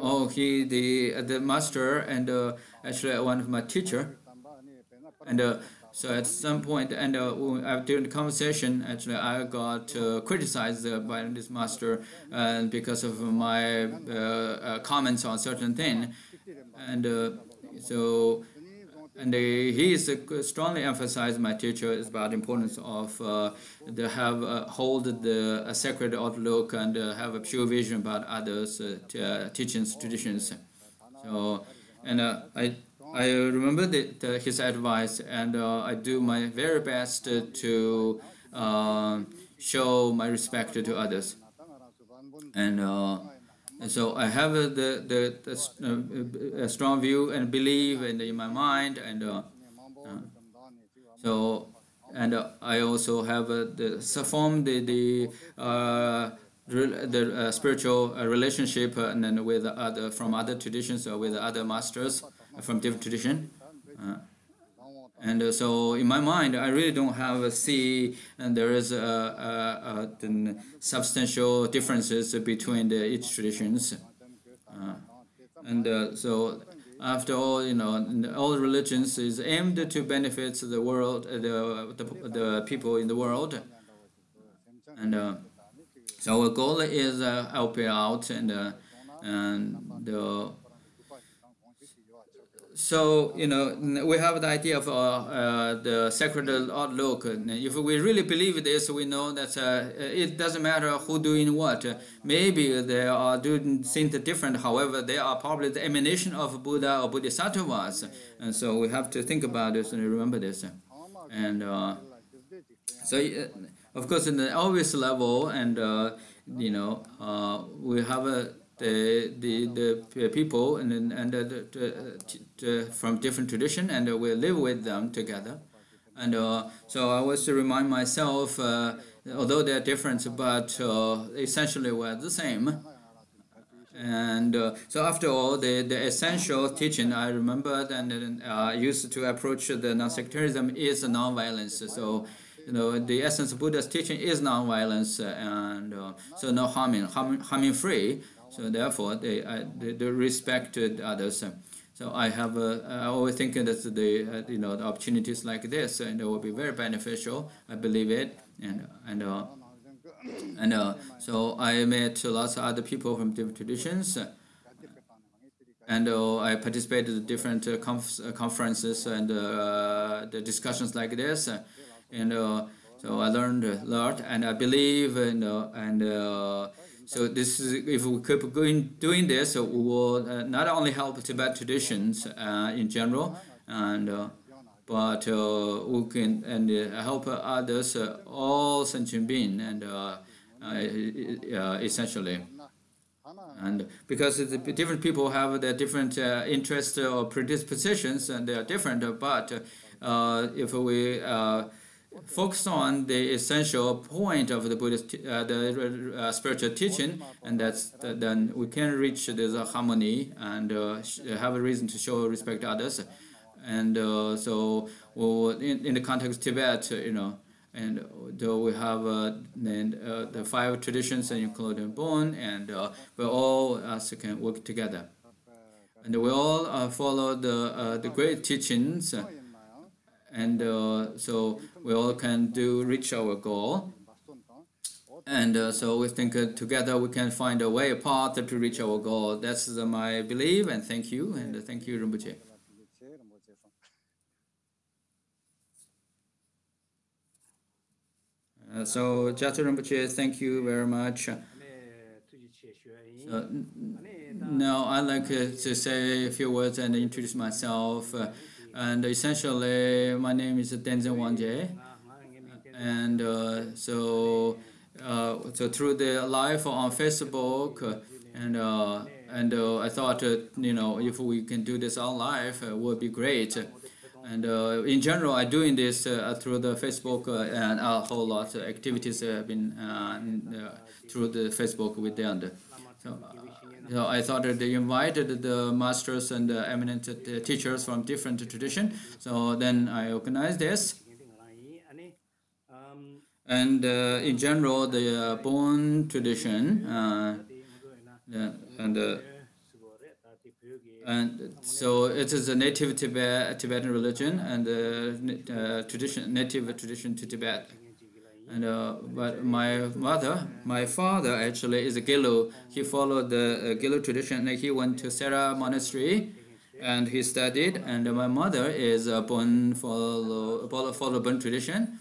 oh he the the master and uh, actually one of my teacher. And uh, so at some point and uh, during the conversation actually I got uh, criticized by this master and because of my uh, uh, comments on certain thing. And so and he is uh, strongly emphasized my teacher is about the importance of uh, the have uh, hold the a sacred outlook and uh, have a pure vision about others uh, uh, teachings traditions. So and I I remember the, his advice and I do my very best to show my respect to others. And and so I have uh, the, the, the uh, strong view and belief in, in my mind. And uh, uh so, and I also have the, formed the, the the uh, spiritual uh, relationship uh, and then with other from other traditions or with other masters from different tradition. And so in my mind, I really don't have a see, and there is a, a, a substantial differences between the each traditions. and so after all, you know, all religions is aimed to benefit the world, the, the, the people in the world. And uh, so our goal is uh, helping out and uh, and uh, so you know we have the idea of uh, uh, the sacred outlook. If we really believe this, we know that uh, it doesn't matter who doing what. Maybe they are doing things different. However, they are probably the emanation of Buddha or Bodhisattvas, and so we have to think about this and remember this. And so of course, in the obvious level, and uh, you know, uh, we have uh, the, the the people and and the, the, from different tradition, and we live with them together. And uh, so I was to remind myself, uh, although they're different, but uh, essentially we're the same. And so after all, the, the essential teaching I remembered and used to approach the non-sectarianism is non-violence. So you know, the essence of Buddha's teaching is non-violence and uh, so no harming, harming, harming free. So therefore, they, uh, they, they respect others. So I have, uh, I always think that the, uh, you know, the opportunities like this, and it will be very beneficial. I believe it, and and uh, and uh, so I met lots of other people from different traditions. And I participated in different conf conferences and the discussions like this and uh, so I learned a lot, and I believe, and and uh, so this is if we keep going doing this, uh, we will uh, not only help Tibet traditions uh, in general, and uh, but uh, we can and uh, help others, uh, all sentient beings, and essentially. And because different people have their different interests or predispositions, and they are different, but if we focus on the essential point of the Buddhist, uh, the uh, uh spiritual teaching, and that's uh, then we can reach this uh, harmony and uh, have a reason to show respect to others. And uh, so, well, in, in the context of Tibet, you know, and though we have uh, the, the five traditions, including Bon, and we all us can work together. And we all follow the, the great teachings and uh, so we all can do reach our goal. And uh, so we think uh, together we can find a way, a path to reach our goal. That's my belief, and thank you, and thank you, Rinpoche. Uh, so, Jatu Rinpoche, thank you very much. Now I'd like uh, to say a few words and introduce myself. Uh, and essentially, my name is Tenzin Wangyal. And uh, so, uh, so through the live on Facebook, uh, and uh, and uh, I thought, you know, if we can do this on live, it would be great. And in general, I'm doing this through the Facebook and a whole lot of activities have been through the Facebook with them. So, so I thought that they invited the masters and the eminent teachers from different tradition. So then I organized this. And uh, in general, the uh, Bon tradition, uh, and uh, and so it is a native Tibet, Tibetan religion and uh, tradition, native tradition to Tibet. And uh, but my mother, my father actually is a Gelug. He followed the uh, Gelug tradition. And he went to Sera Monastery, and he studied. And my mother is a Bon follow follow Bon tradition,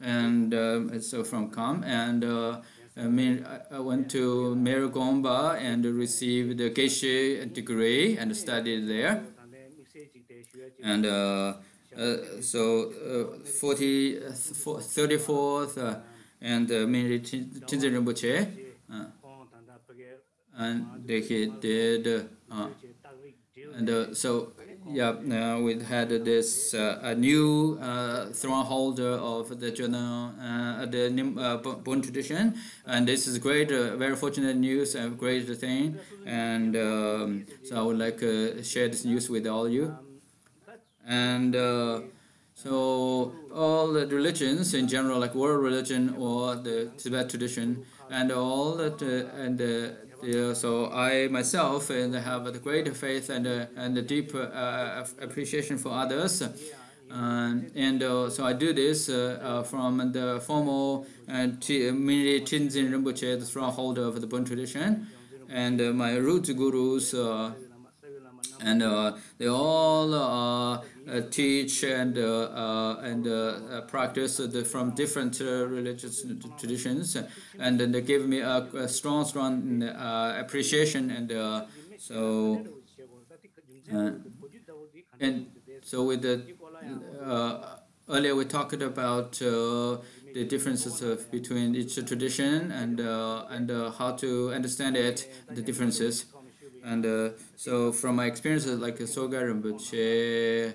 and uh, so from Kham. And uh, I mean, I went to Marygomba and received the Geshe degree and studied there. And uh, so uh, 40, 34th uh, and uh, Menri Trizin Rinpoche, and he did And uh, so, yeah, uh, we had this uh, a new uh, throne holder of the journal, uh, the uh, Bon tradition, and this is great, very fortunate news, a great thing, and um, so I would like to share this news with all you. And so all the religions in general, like world religion or the Tibet tradition, and all that, and yeah, so I myself and have a great faith and uh, and a deep uh, appreciation for others. and uh, so I do this uh, uh, from the formal and Menri Trizin Rinpoche, the strongholder of the Bon tradition, and uh, my root gurus, and they all uh, teach and uh, uh, and practice from different religious traditions, and then they give me a, a strong, strong appreciation, and so and so with the earlier we talked about the differences of between each tradition and uh, and uh, how to understand it, the differences. And uh, so from my experiences like Soga Rinpoche,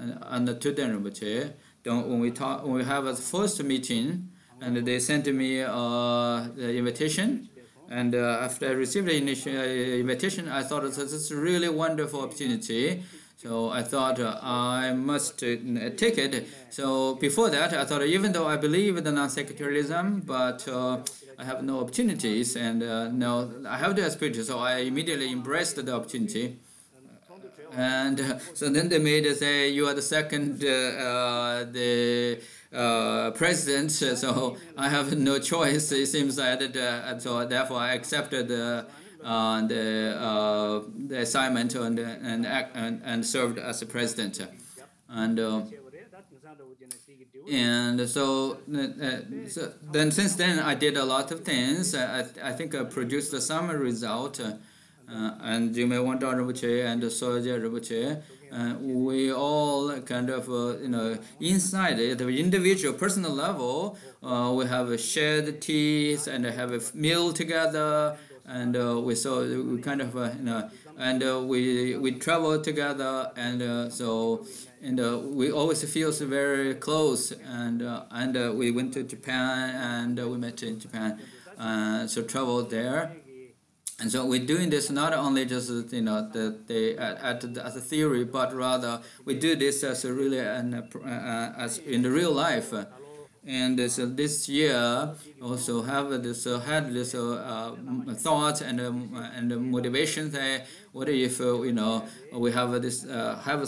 and the Tuden Rinpoche, when we talk, when we have a first meeting, and they sent me uh, the invitation, and uh, after I received the uh, invitation, I thought this is a really wonderful opportunity. So I thought uh, I must uh, take it. So before that, I thought even though I believe in non-sectarianism, but uh, I have no opportunities and no, I have the aspiration. So I immediately embraced the opportunity. And uh, so then they made us say you are the second uh, uh the uh, president, so I have no choice. It seems that, uh, so therefore I accepted the the assignment and and and, and served as a president. And and so, uh, so, then since then I did a lot of things. I, I think I produced some result. Uh, uh, and you may want Rinpoche and Soja Rinpoche, uh, we all kind of, uh, you know, inside the individual personal level, uh, we have shared teas and have a meal together, and uh, we so we kind of, uh, you know, and uh, we we travel together, and so and uh, we always feel very close, and uh, and uh, we went to Japan, and we met in Japan, so traveled there. And so we're doing this not only just you know the, the at, at as a theory, but rather we do this as a really an, uh, as in the real life. And so this year also have this uh, had this uh, thought and um, and motivation that what if uh, you know we have this uh, have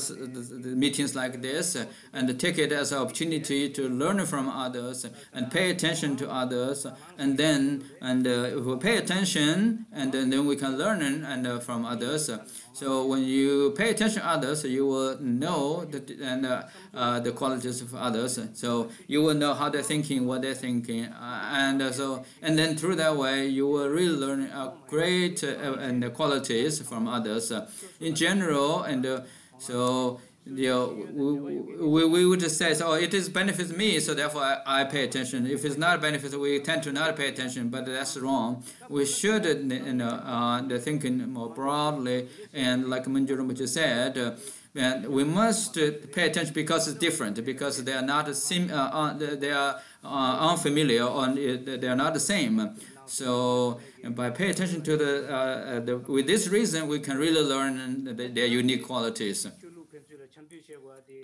meetings like this and take it as an opportunity to learn from others and pay attention to others and then and uh, if we pay attention and then, then we can learn and uh, from others. So when you pay attention to others, you will know the, and uh, uh, the qualities of others. So you will know how they're thinking, what they're thinking, and so and then through that way you will really learn great and qualities from others uh, in general. And uh, so you know, we, we would just say, so it is benefits me, so therefore I, I pay attention. If it's not benefits, we tend to not pay attention, but that's wrong. We should you know, uh, thinking more broadly, and like Manju Rinpoche said, uh, and we must pay attention because it's different, because they are not sim, uh, they are uh, unfamiliar, or they are not the same. So by paying attention to the, uh, uh, the, with this reason, we can really learn the, their unique qualities.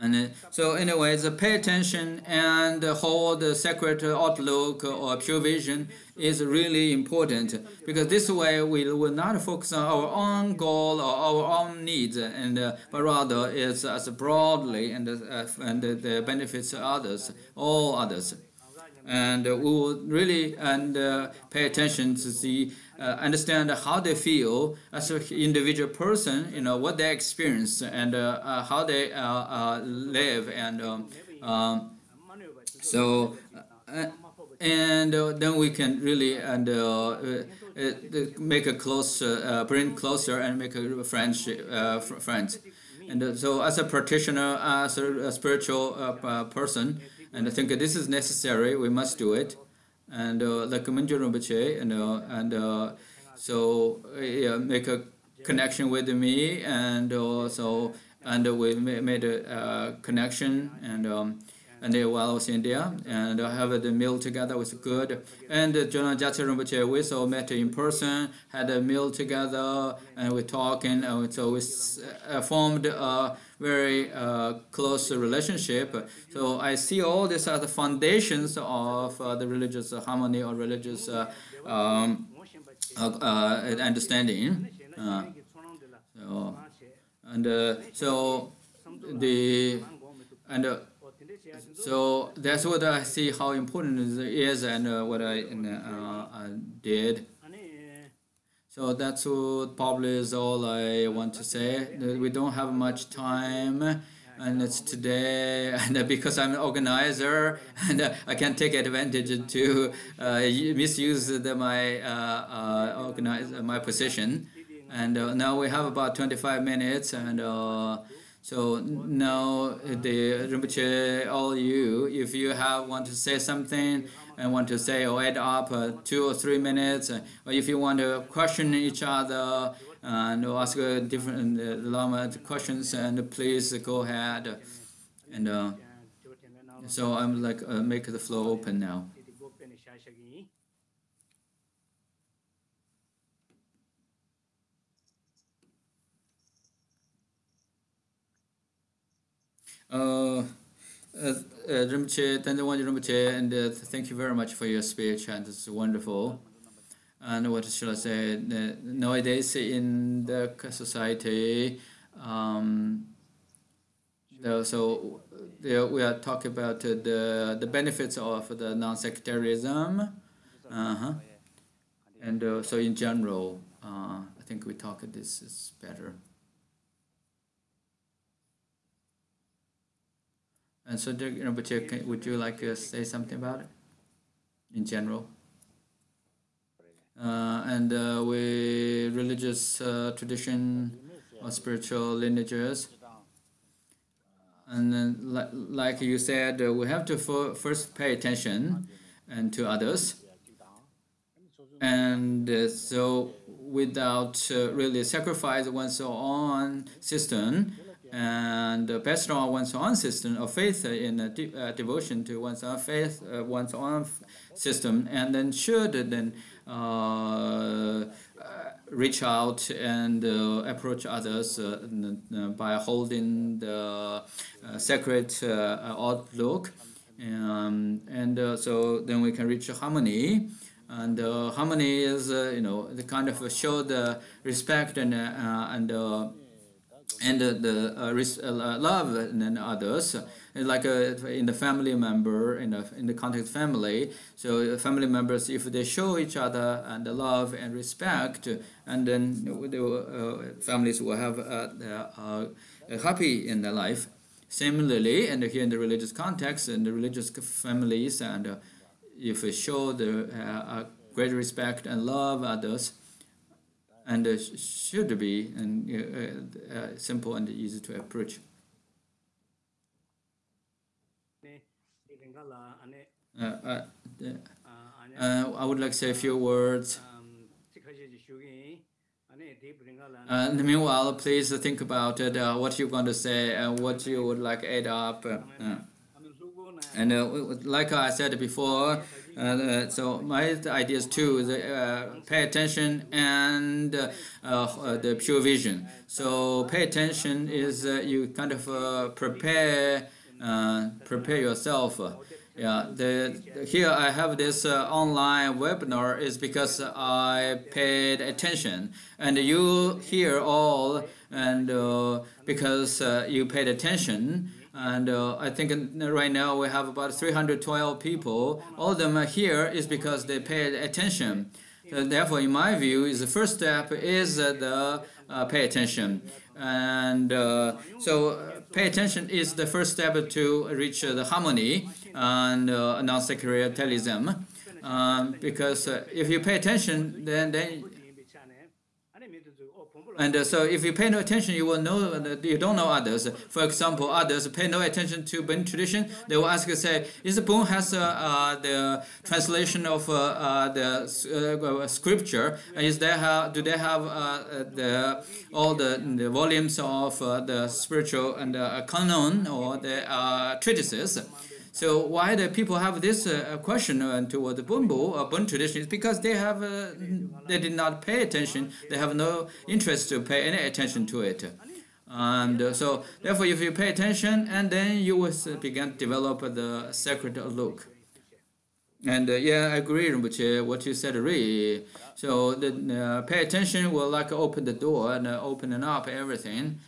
And uh, so anyways, pay attention and hold the sacred outlook or pure vision is really important because this way we will not focus on our own goal or our own needs, and uh, but rather it's as broadly and uh, and the benefits others, all others and uh, we will really and uh, pay attention to see uh, understand how they feel as an individual person you know what they experience and how they live and um, um, so and uh, then we can really and uh, uh, make a close, bring closer and make a friendship, friends. And so, as a practitioner, as a, a spiritual person, and I think this is necessary. We must do it. And uh, like Manju Rinpoche, and uh, and uh, so yeah, make a connection with me, and also and we made a connection and. Um, and while I was in India, and I have the meal together was good. And Jonah Jatsa Rinpoche, we also met in person, had a meal together, and we talking, and so we uh, formed a very uh, close relationship. So I see all these are the foundations of uh, the religious harmony or religious uh, um, uh, uh, understanding. so, and so the and so that's what I see how important it is and uh, what I uh, did. So that's what probably is all I want to say. We don't have much time and it's today and because I'm an organizer and I can take advantage to uh, misuse the, my uh, uh, organize my position and uh, now we have about 25 minutes and so now the Rinpoche, all you, if you have want to say something and want to say or add up uh, two or three minutes, uh, or if you want to question each other and ask different uh, Lama questions, and please go ahead. And uh, so I'm like uh, make the floor open now. Uh, uh, Rinpoche, Tenzin Rinpoche, and uh, thank you very much for your speech, and it's wonderful. And what should I say? Uh, nowadays in the society, um, so we are talking about the the benefits of the non-sectarianism, -huh. and uh, so in general, uh, I think we talk this is better. And so, Rinpoche, would you like to say something about it in general? Uh, and uh, we religious uh, tradition or spiritual lineages. And then, like, like you said, uh, we have to first pay attention and to others. And uh, so, without uh, really sacrifice one's own system, and uh, based on one's own system of faith in uh, de uh, devotion to one's own faith, uh, one's own system, and then should then uh, uh, reach out and approach others by holding the sacred outlook. Um, and so then we can reach harmony and uh, harmony is uh, you know the kind of show the respect and uh, and and the uh, uh, love and others like uh, in the family member in the in the context family. So family members if they show each other and the love and respect and then the families will have a happy in their life. Similarly and here in the religious context in the religious families and if we show the great respect and love others and uh, should be and uh, uh, simple and easy to approach. Uh, I would like to say a few words. Uh, meanwhile, please think about it, uh, what you're going to say and what you would like add up. and like I said before, uh, so my idea is too uh, pay attention and uh, uh, the pure vision. So pay attention is uh, you kind of uh, prepare prepare yourself. Yeah, the, here I have this online webinar is because I paid attention, and you hear all and because you paid attention. And uh, I think right now we have about 312 people. All of them are here is because they paid attention. Therefore, in my view, is the first step is uh, the uh, pay attention. And uh, so uh, pay attention is the first step to reach the harmony and uh, non-sectarianism. Um, because if you pay attention, then, then And uh, so if you pay no attention, you will know that you don't know others. For example, others pay no attention to Bon tradition. They will ask you, say, is Bon has uh, uh, the translation of uh, uh, the uh, scripture? Is there do they have the all the, the volumes of the spiritual and canon or the treatises? So why the people have this uh, question uh, toward the Bonpo or Bon tradition is because they have uh, they did not pay attention. They have no interest to pay any attention to it. And uh, so therefore, if you pay attention, and then you will begin to develop the sacred look. And uh, yeah, I agree with what you said, really. So the uh, pay attention will like open the door and opening up everything,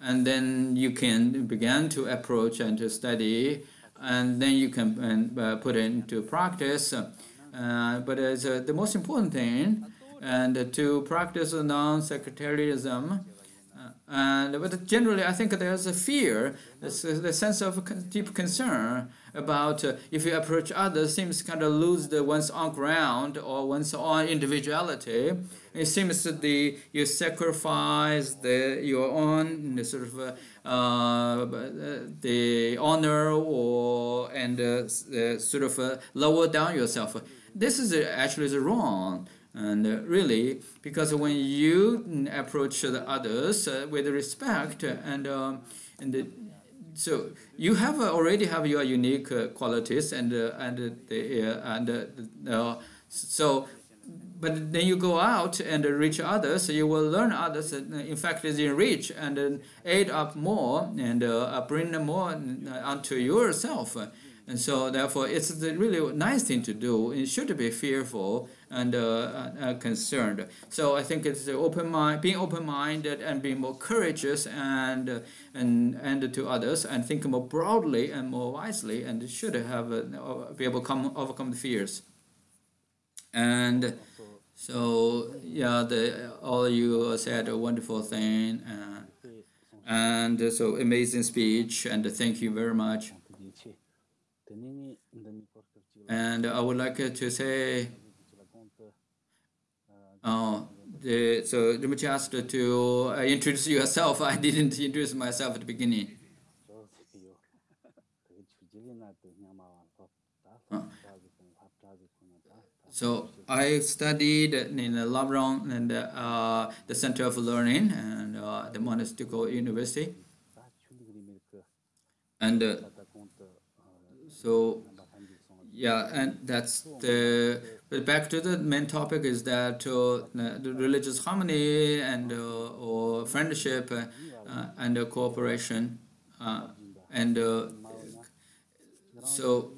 and then you can begin to approach and to study and then you can uh, put it into practice. Uh, but it's uh, the most important thing, and to practice non-sectarianism. and but generally, I think there's a fear, the sense of deep concern about uh, if you approach others, seems kind of lose the one's own ground or one's own individuality. It seems that the you sacrifice the your own sort of uh, uh, the honor or and uh, uh, sort of lower down yourself. This is actually is wrong. And really, because when you approach the others with respect and and the, so you have uh, already have your unique uh, qualities and uh, and the and so but then you go out and reach others, you will learn others. In fact, is enrich and then aid up more and uh, bring more unto yourself. And so, therefore, it's a really nice thing to do. It should be fearful and uh, uh, concerned. So, I think it's open mind, being open-minded and being more courageous and and and to others, and think more broadly and more wisely, and should have uh, be able to come, overcome the fears. And so yeah, the, all you said a wonderful thing, uh, and so amazing speech, and thank you very much. And I would like to say, oh, the, so Rinpoche asked to uh, introduce yourself. I didn't introduce myself at the beginning. So I studied in Larung and uh, the Center of Learning and uh, the Monastical University. And uh, so, yeah, and that's the. But back to the main topic is that uh, the religious harmony and uh, or friendship uh, and cooperation and so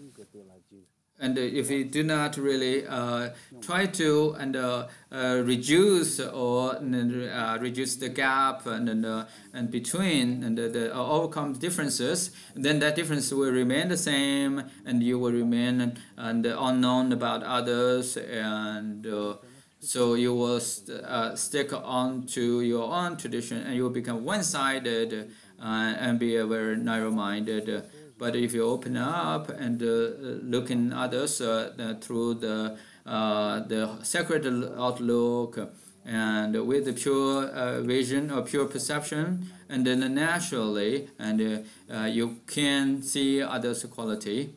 and if we do not really uh, try to and uh, uh, reduce or uh, reduce the gap and uh, and between and the, overcome differences, then that difference will remain the same, and you will remain and unknown about others, and uh, so you will st stick on to your own tradition, and you will become one-sided and be a very narrow-minded. But if you open up and uh, look in others uh, through the uh, the sacred outlook and with the pure vision or pure perception and then naturally and you can see others quality.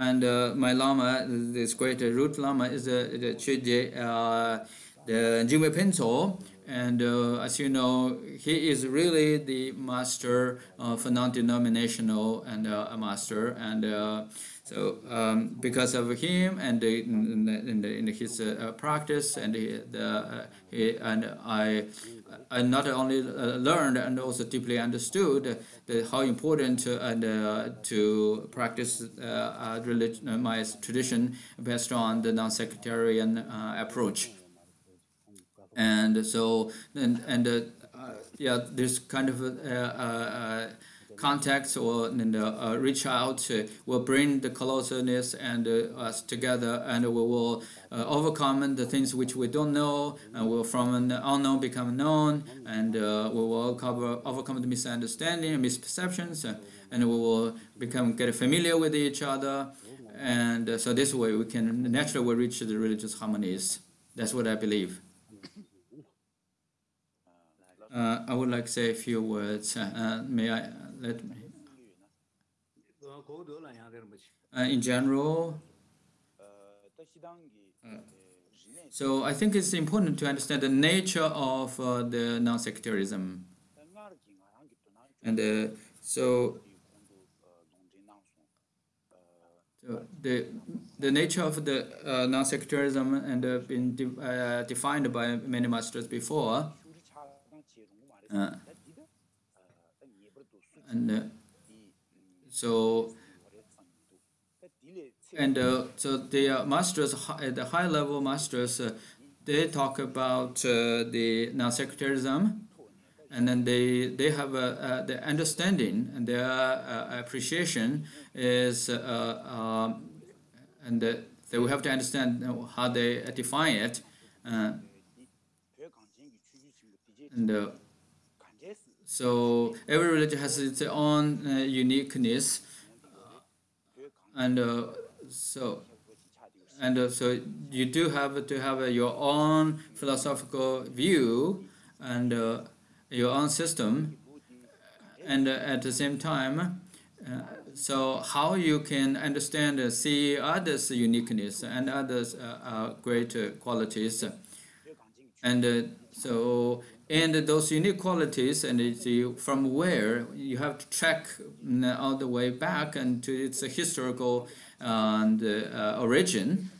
And my lama this great root lama is the Chögye, the Jigme Phuntsok and uh, as you know, he is really the master of a non-denominational and uh, a master. And uh, so um, because of him and in, in, in his uh, practice and he, the, he, and I, I not only uh, learned and also deeply understood how important and uh, to practice religion, my tradition based on the non-sectarian approach and so and and uh, uh, yeah, this kind of uh, contacts or and, uh, reach out uh, will bring the closeness and uh, us together and we will overcome the things which we don't know and will from an unknown become known and we will cover, overcome the misunderstanding and misperceptions and we will become get familiar with each other. And so this way we can naturally reach the religious harmonies. That's what i believe Uh, I would like to say a few words. Uh, may I let me? Uh, in general, so I think it's important to understand the nature of uh, the non-sectarianism. And uh, so, so, the the nature of the uh, non-sectarianism and uh, been de uh, defined by many masters before. Uh, and so and uh, so the uh, masters, the high level masters, uh, they talk about the non-sectarianism, and then they they have a, the understanding and their appreciation is um, and they we have to understand how they define it. and so every religion has its own uniqueness. And uh, so and uh, so you do have to have uh, your own philosophical view and uh, your own system. And uh, at the same time uh, so how you can understand uh, see others uniqueness and others great qualities. And so and those unique qualities and from where you have to track mm, all the way back and to its historical and uh, origin.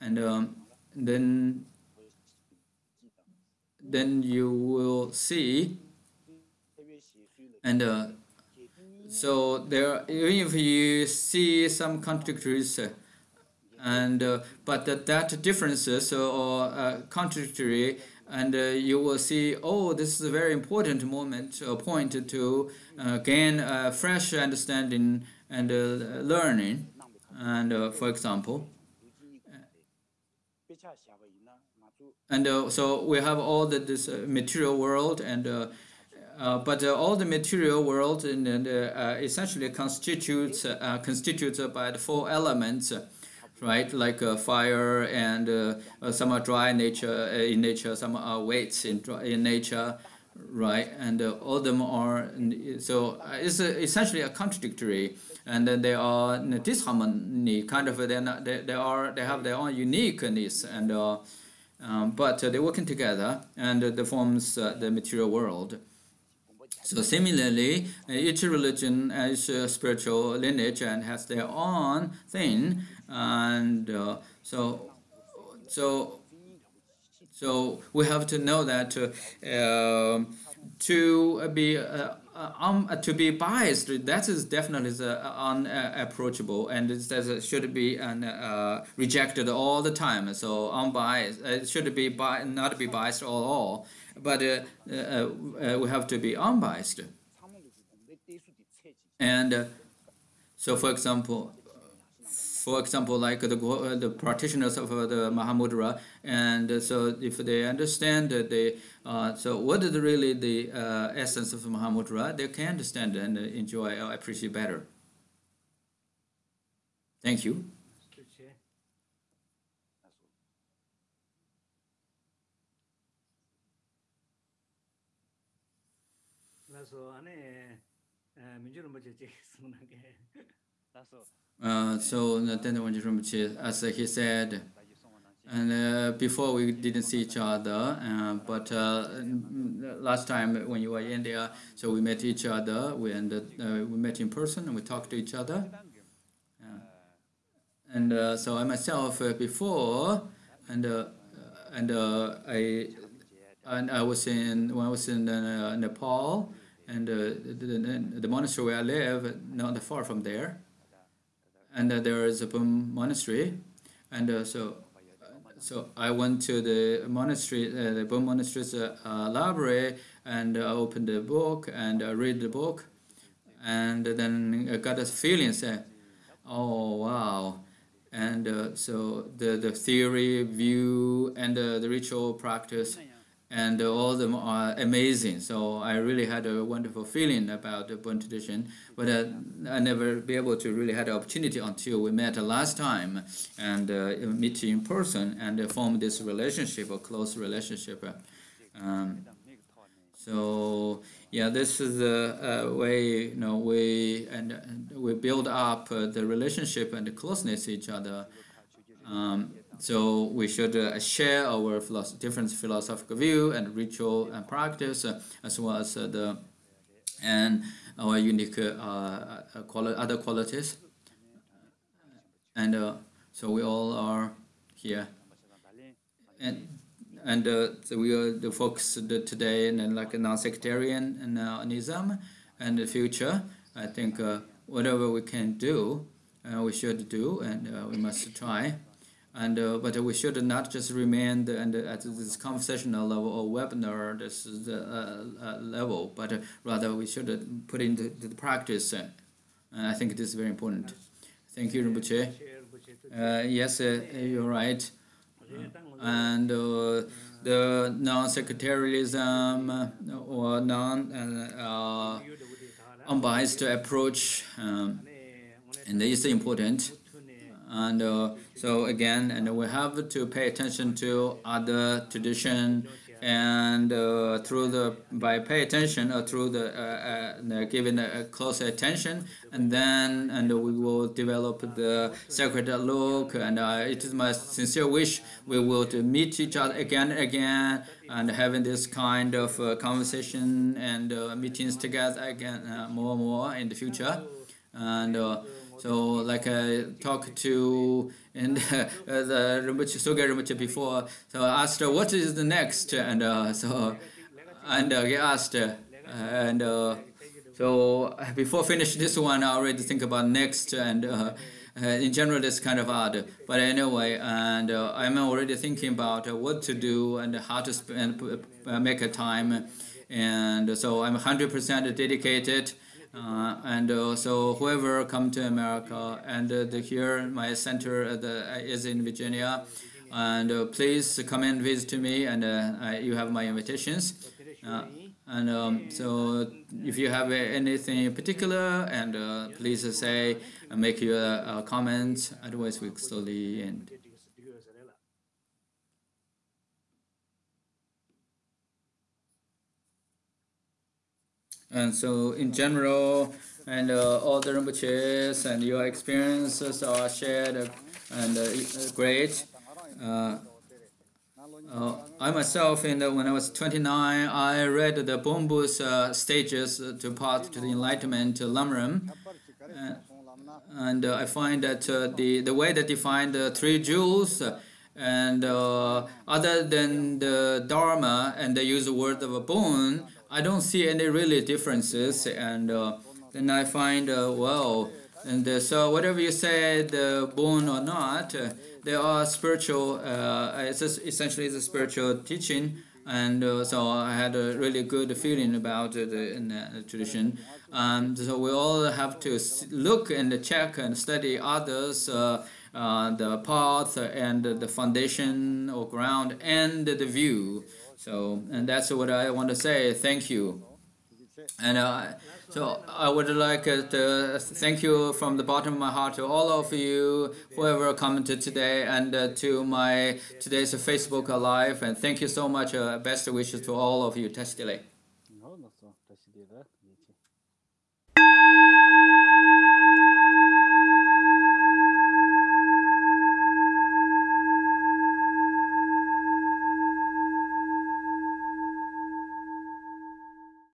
And um, then then you will see and uh, so there even if you see some contradictories uh, and uh, but that, that differences or uh, contradictory and uh, you will see oh this is a very important moment a point to gain a fresh understanding and learning. And uh, for example and uh, so we have all the, this uh, material world and uh, uh, but uh, all the material world and, and essentially constitutes constitutes by the four elements right? Like fire and some are dry nature in nature some are weights in, in nature right? And all of them are so it's essentially a contradictory. And then they are disharmony kind of they they, they are they have their own uniqueness and uh, um, but uh, they're working together and uh, they forms uh, the material world. So similarly each religion has a spiritual lineage and has their own thing and uh, so so so we have to know that uh, to be uh, um, uh, to be biased, that is definitely uh, unapproachable and it should be uh, rejected all the time. So unbiased, it should be bi not be biased at all, but uh, we have to be unbiased. And so, for example, for example, like the, the practitioners of the Mahamudra, and so if they understand the uh, so what is really the uh, essence of the Mahamudra, they can understand and enjoy or appreciate better. Thank you. Uh, so as he said, and uh, before we didn't see each other, uh, but uh, last time when you were in India, so we met each other. We and uh, we met in person and we talked to each other. and uh, so I myself uh, before, and and I and I was in when I was in Nepal, and the, the, monastery where I live not far from there, and there is a monastery, and so so I went to the monastery, uh, the Bon Monastery's uh, library, and uh, opened the book and uh, read the book, and then I got a feeling, say, oh wow, and uh, so the the theory, view, and the ritual practice and all of them are amazing. So I really had a wonderful feeling about the Bon tradition, but uh, I never be able to really had the opportunity until we met last time and uh, meet in person and uh, form this relationship, a close relationship. Um, So yeah, this is the way you know we and, and we build up uh, the relationship and the closeness to each other. Um, so we should uh, share our philosoph different philosophical view and ritual and practice, uh, as well as uh, the and our unique quali other qualities. And so we all are here. And and uh, so we are the focus today and then like a non-sectarian and uh, and the future. I think uh, whatever we can do, uh, we should do, and we must try. And uh, but we should not just remain the, and at this conversational level or webinar this is the level, but rather we should put into the practice. and I think this is very important. Thank you, Rinpoche. yes, you're right and uh, the non-sectarianism uh, or non-unbiased uh, approach um, and is important and uh, so again and we have to pay attention to other tradition and uh, through the by pay attention or through the uh, uh, giving a close attention and then and we will develop the sacred look and uh, it is my sincere wish we will to meet each other again and again and having this kind of uh, conversation and uh, meetings together again more and more in the future. And so like I talked to and uh, the Rinpoche, Soge Rinpoche before, so I asked her what is the next, and uh, so and uh, he asked, uh, and uh, so before finish this one, I already think about next, and uh, uh, in general it's kind of hard, but anyway, and I'm already thinking about what to do and how to spend, make a time, and so I'm 100% dedicated. Uh, and uh, so whoever come to America and uh, the, here my center uh, the, uh, is in Virginia and uh, please come and visit me and you have my invitations and um, so if you have anything in particular and please say make your comments otherwise we slowly end. And so in general, and uh, all the Rinpoches and your experiences are shared and uh, great. Uh, uh, I myself, in the, when I was 29, I read the Bonpo's uh, stages to path to the enlightenment, to Lamrim. Uh, and I find that the, the way they define the three jewels and other than the Dharma and they use the word of a Bon, I don't see any really differences, and uh, then I find uh, well, and uh, so whatever you say, the Bon or not, uh, they are spiritual. Uh, it's essentially it's a spiritual teaching, and uh, so I had a really good feeling about the, the tradition. Um, so we all have to look and check and study others. the path and the foundation or ground and the view. So, and that's what I want to say. Thank you. And uh, so I would like to thank you from the bottom of my heart to all of you, whoever commented today, and uh, to my today's Facebook Live. And thank you so much. Uh, best wishes to all of you. Tashi Delek.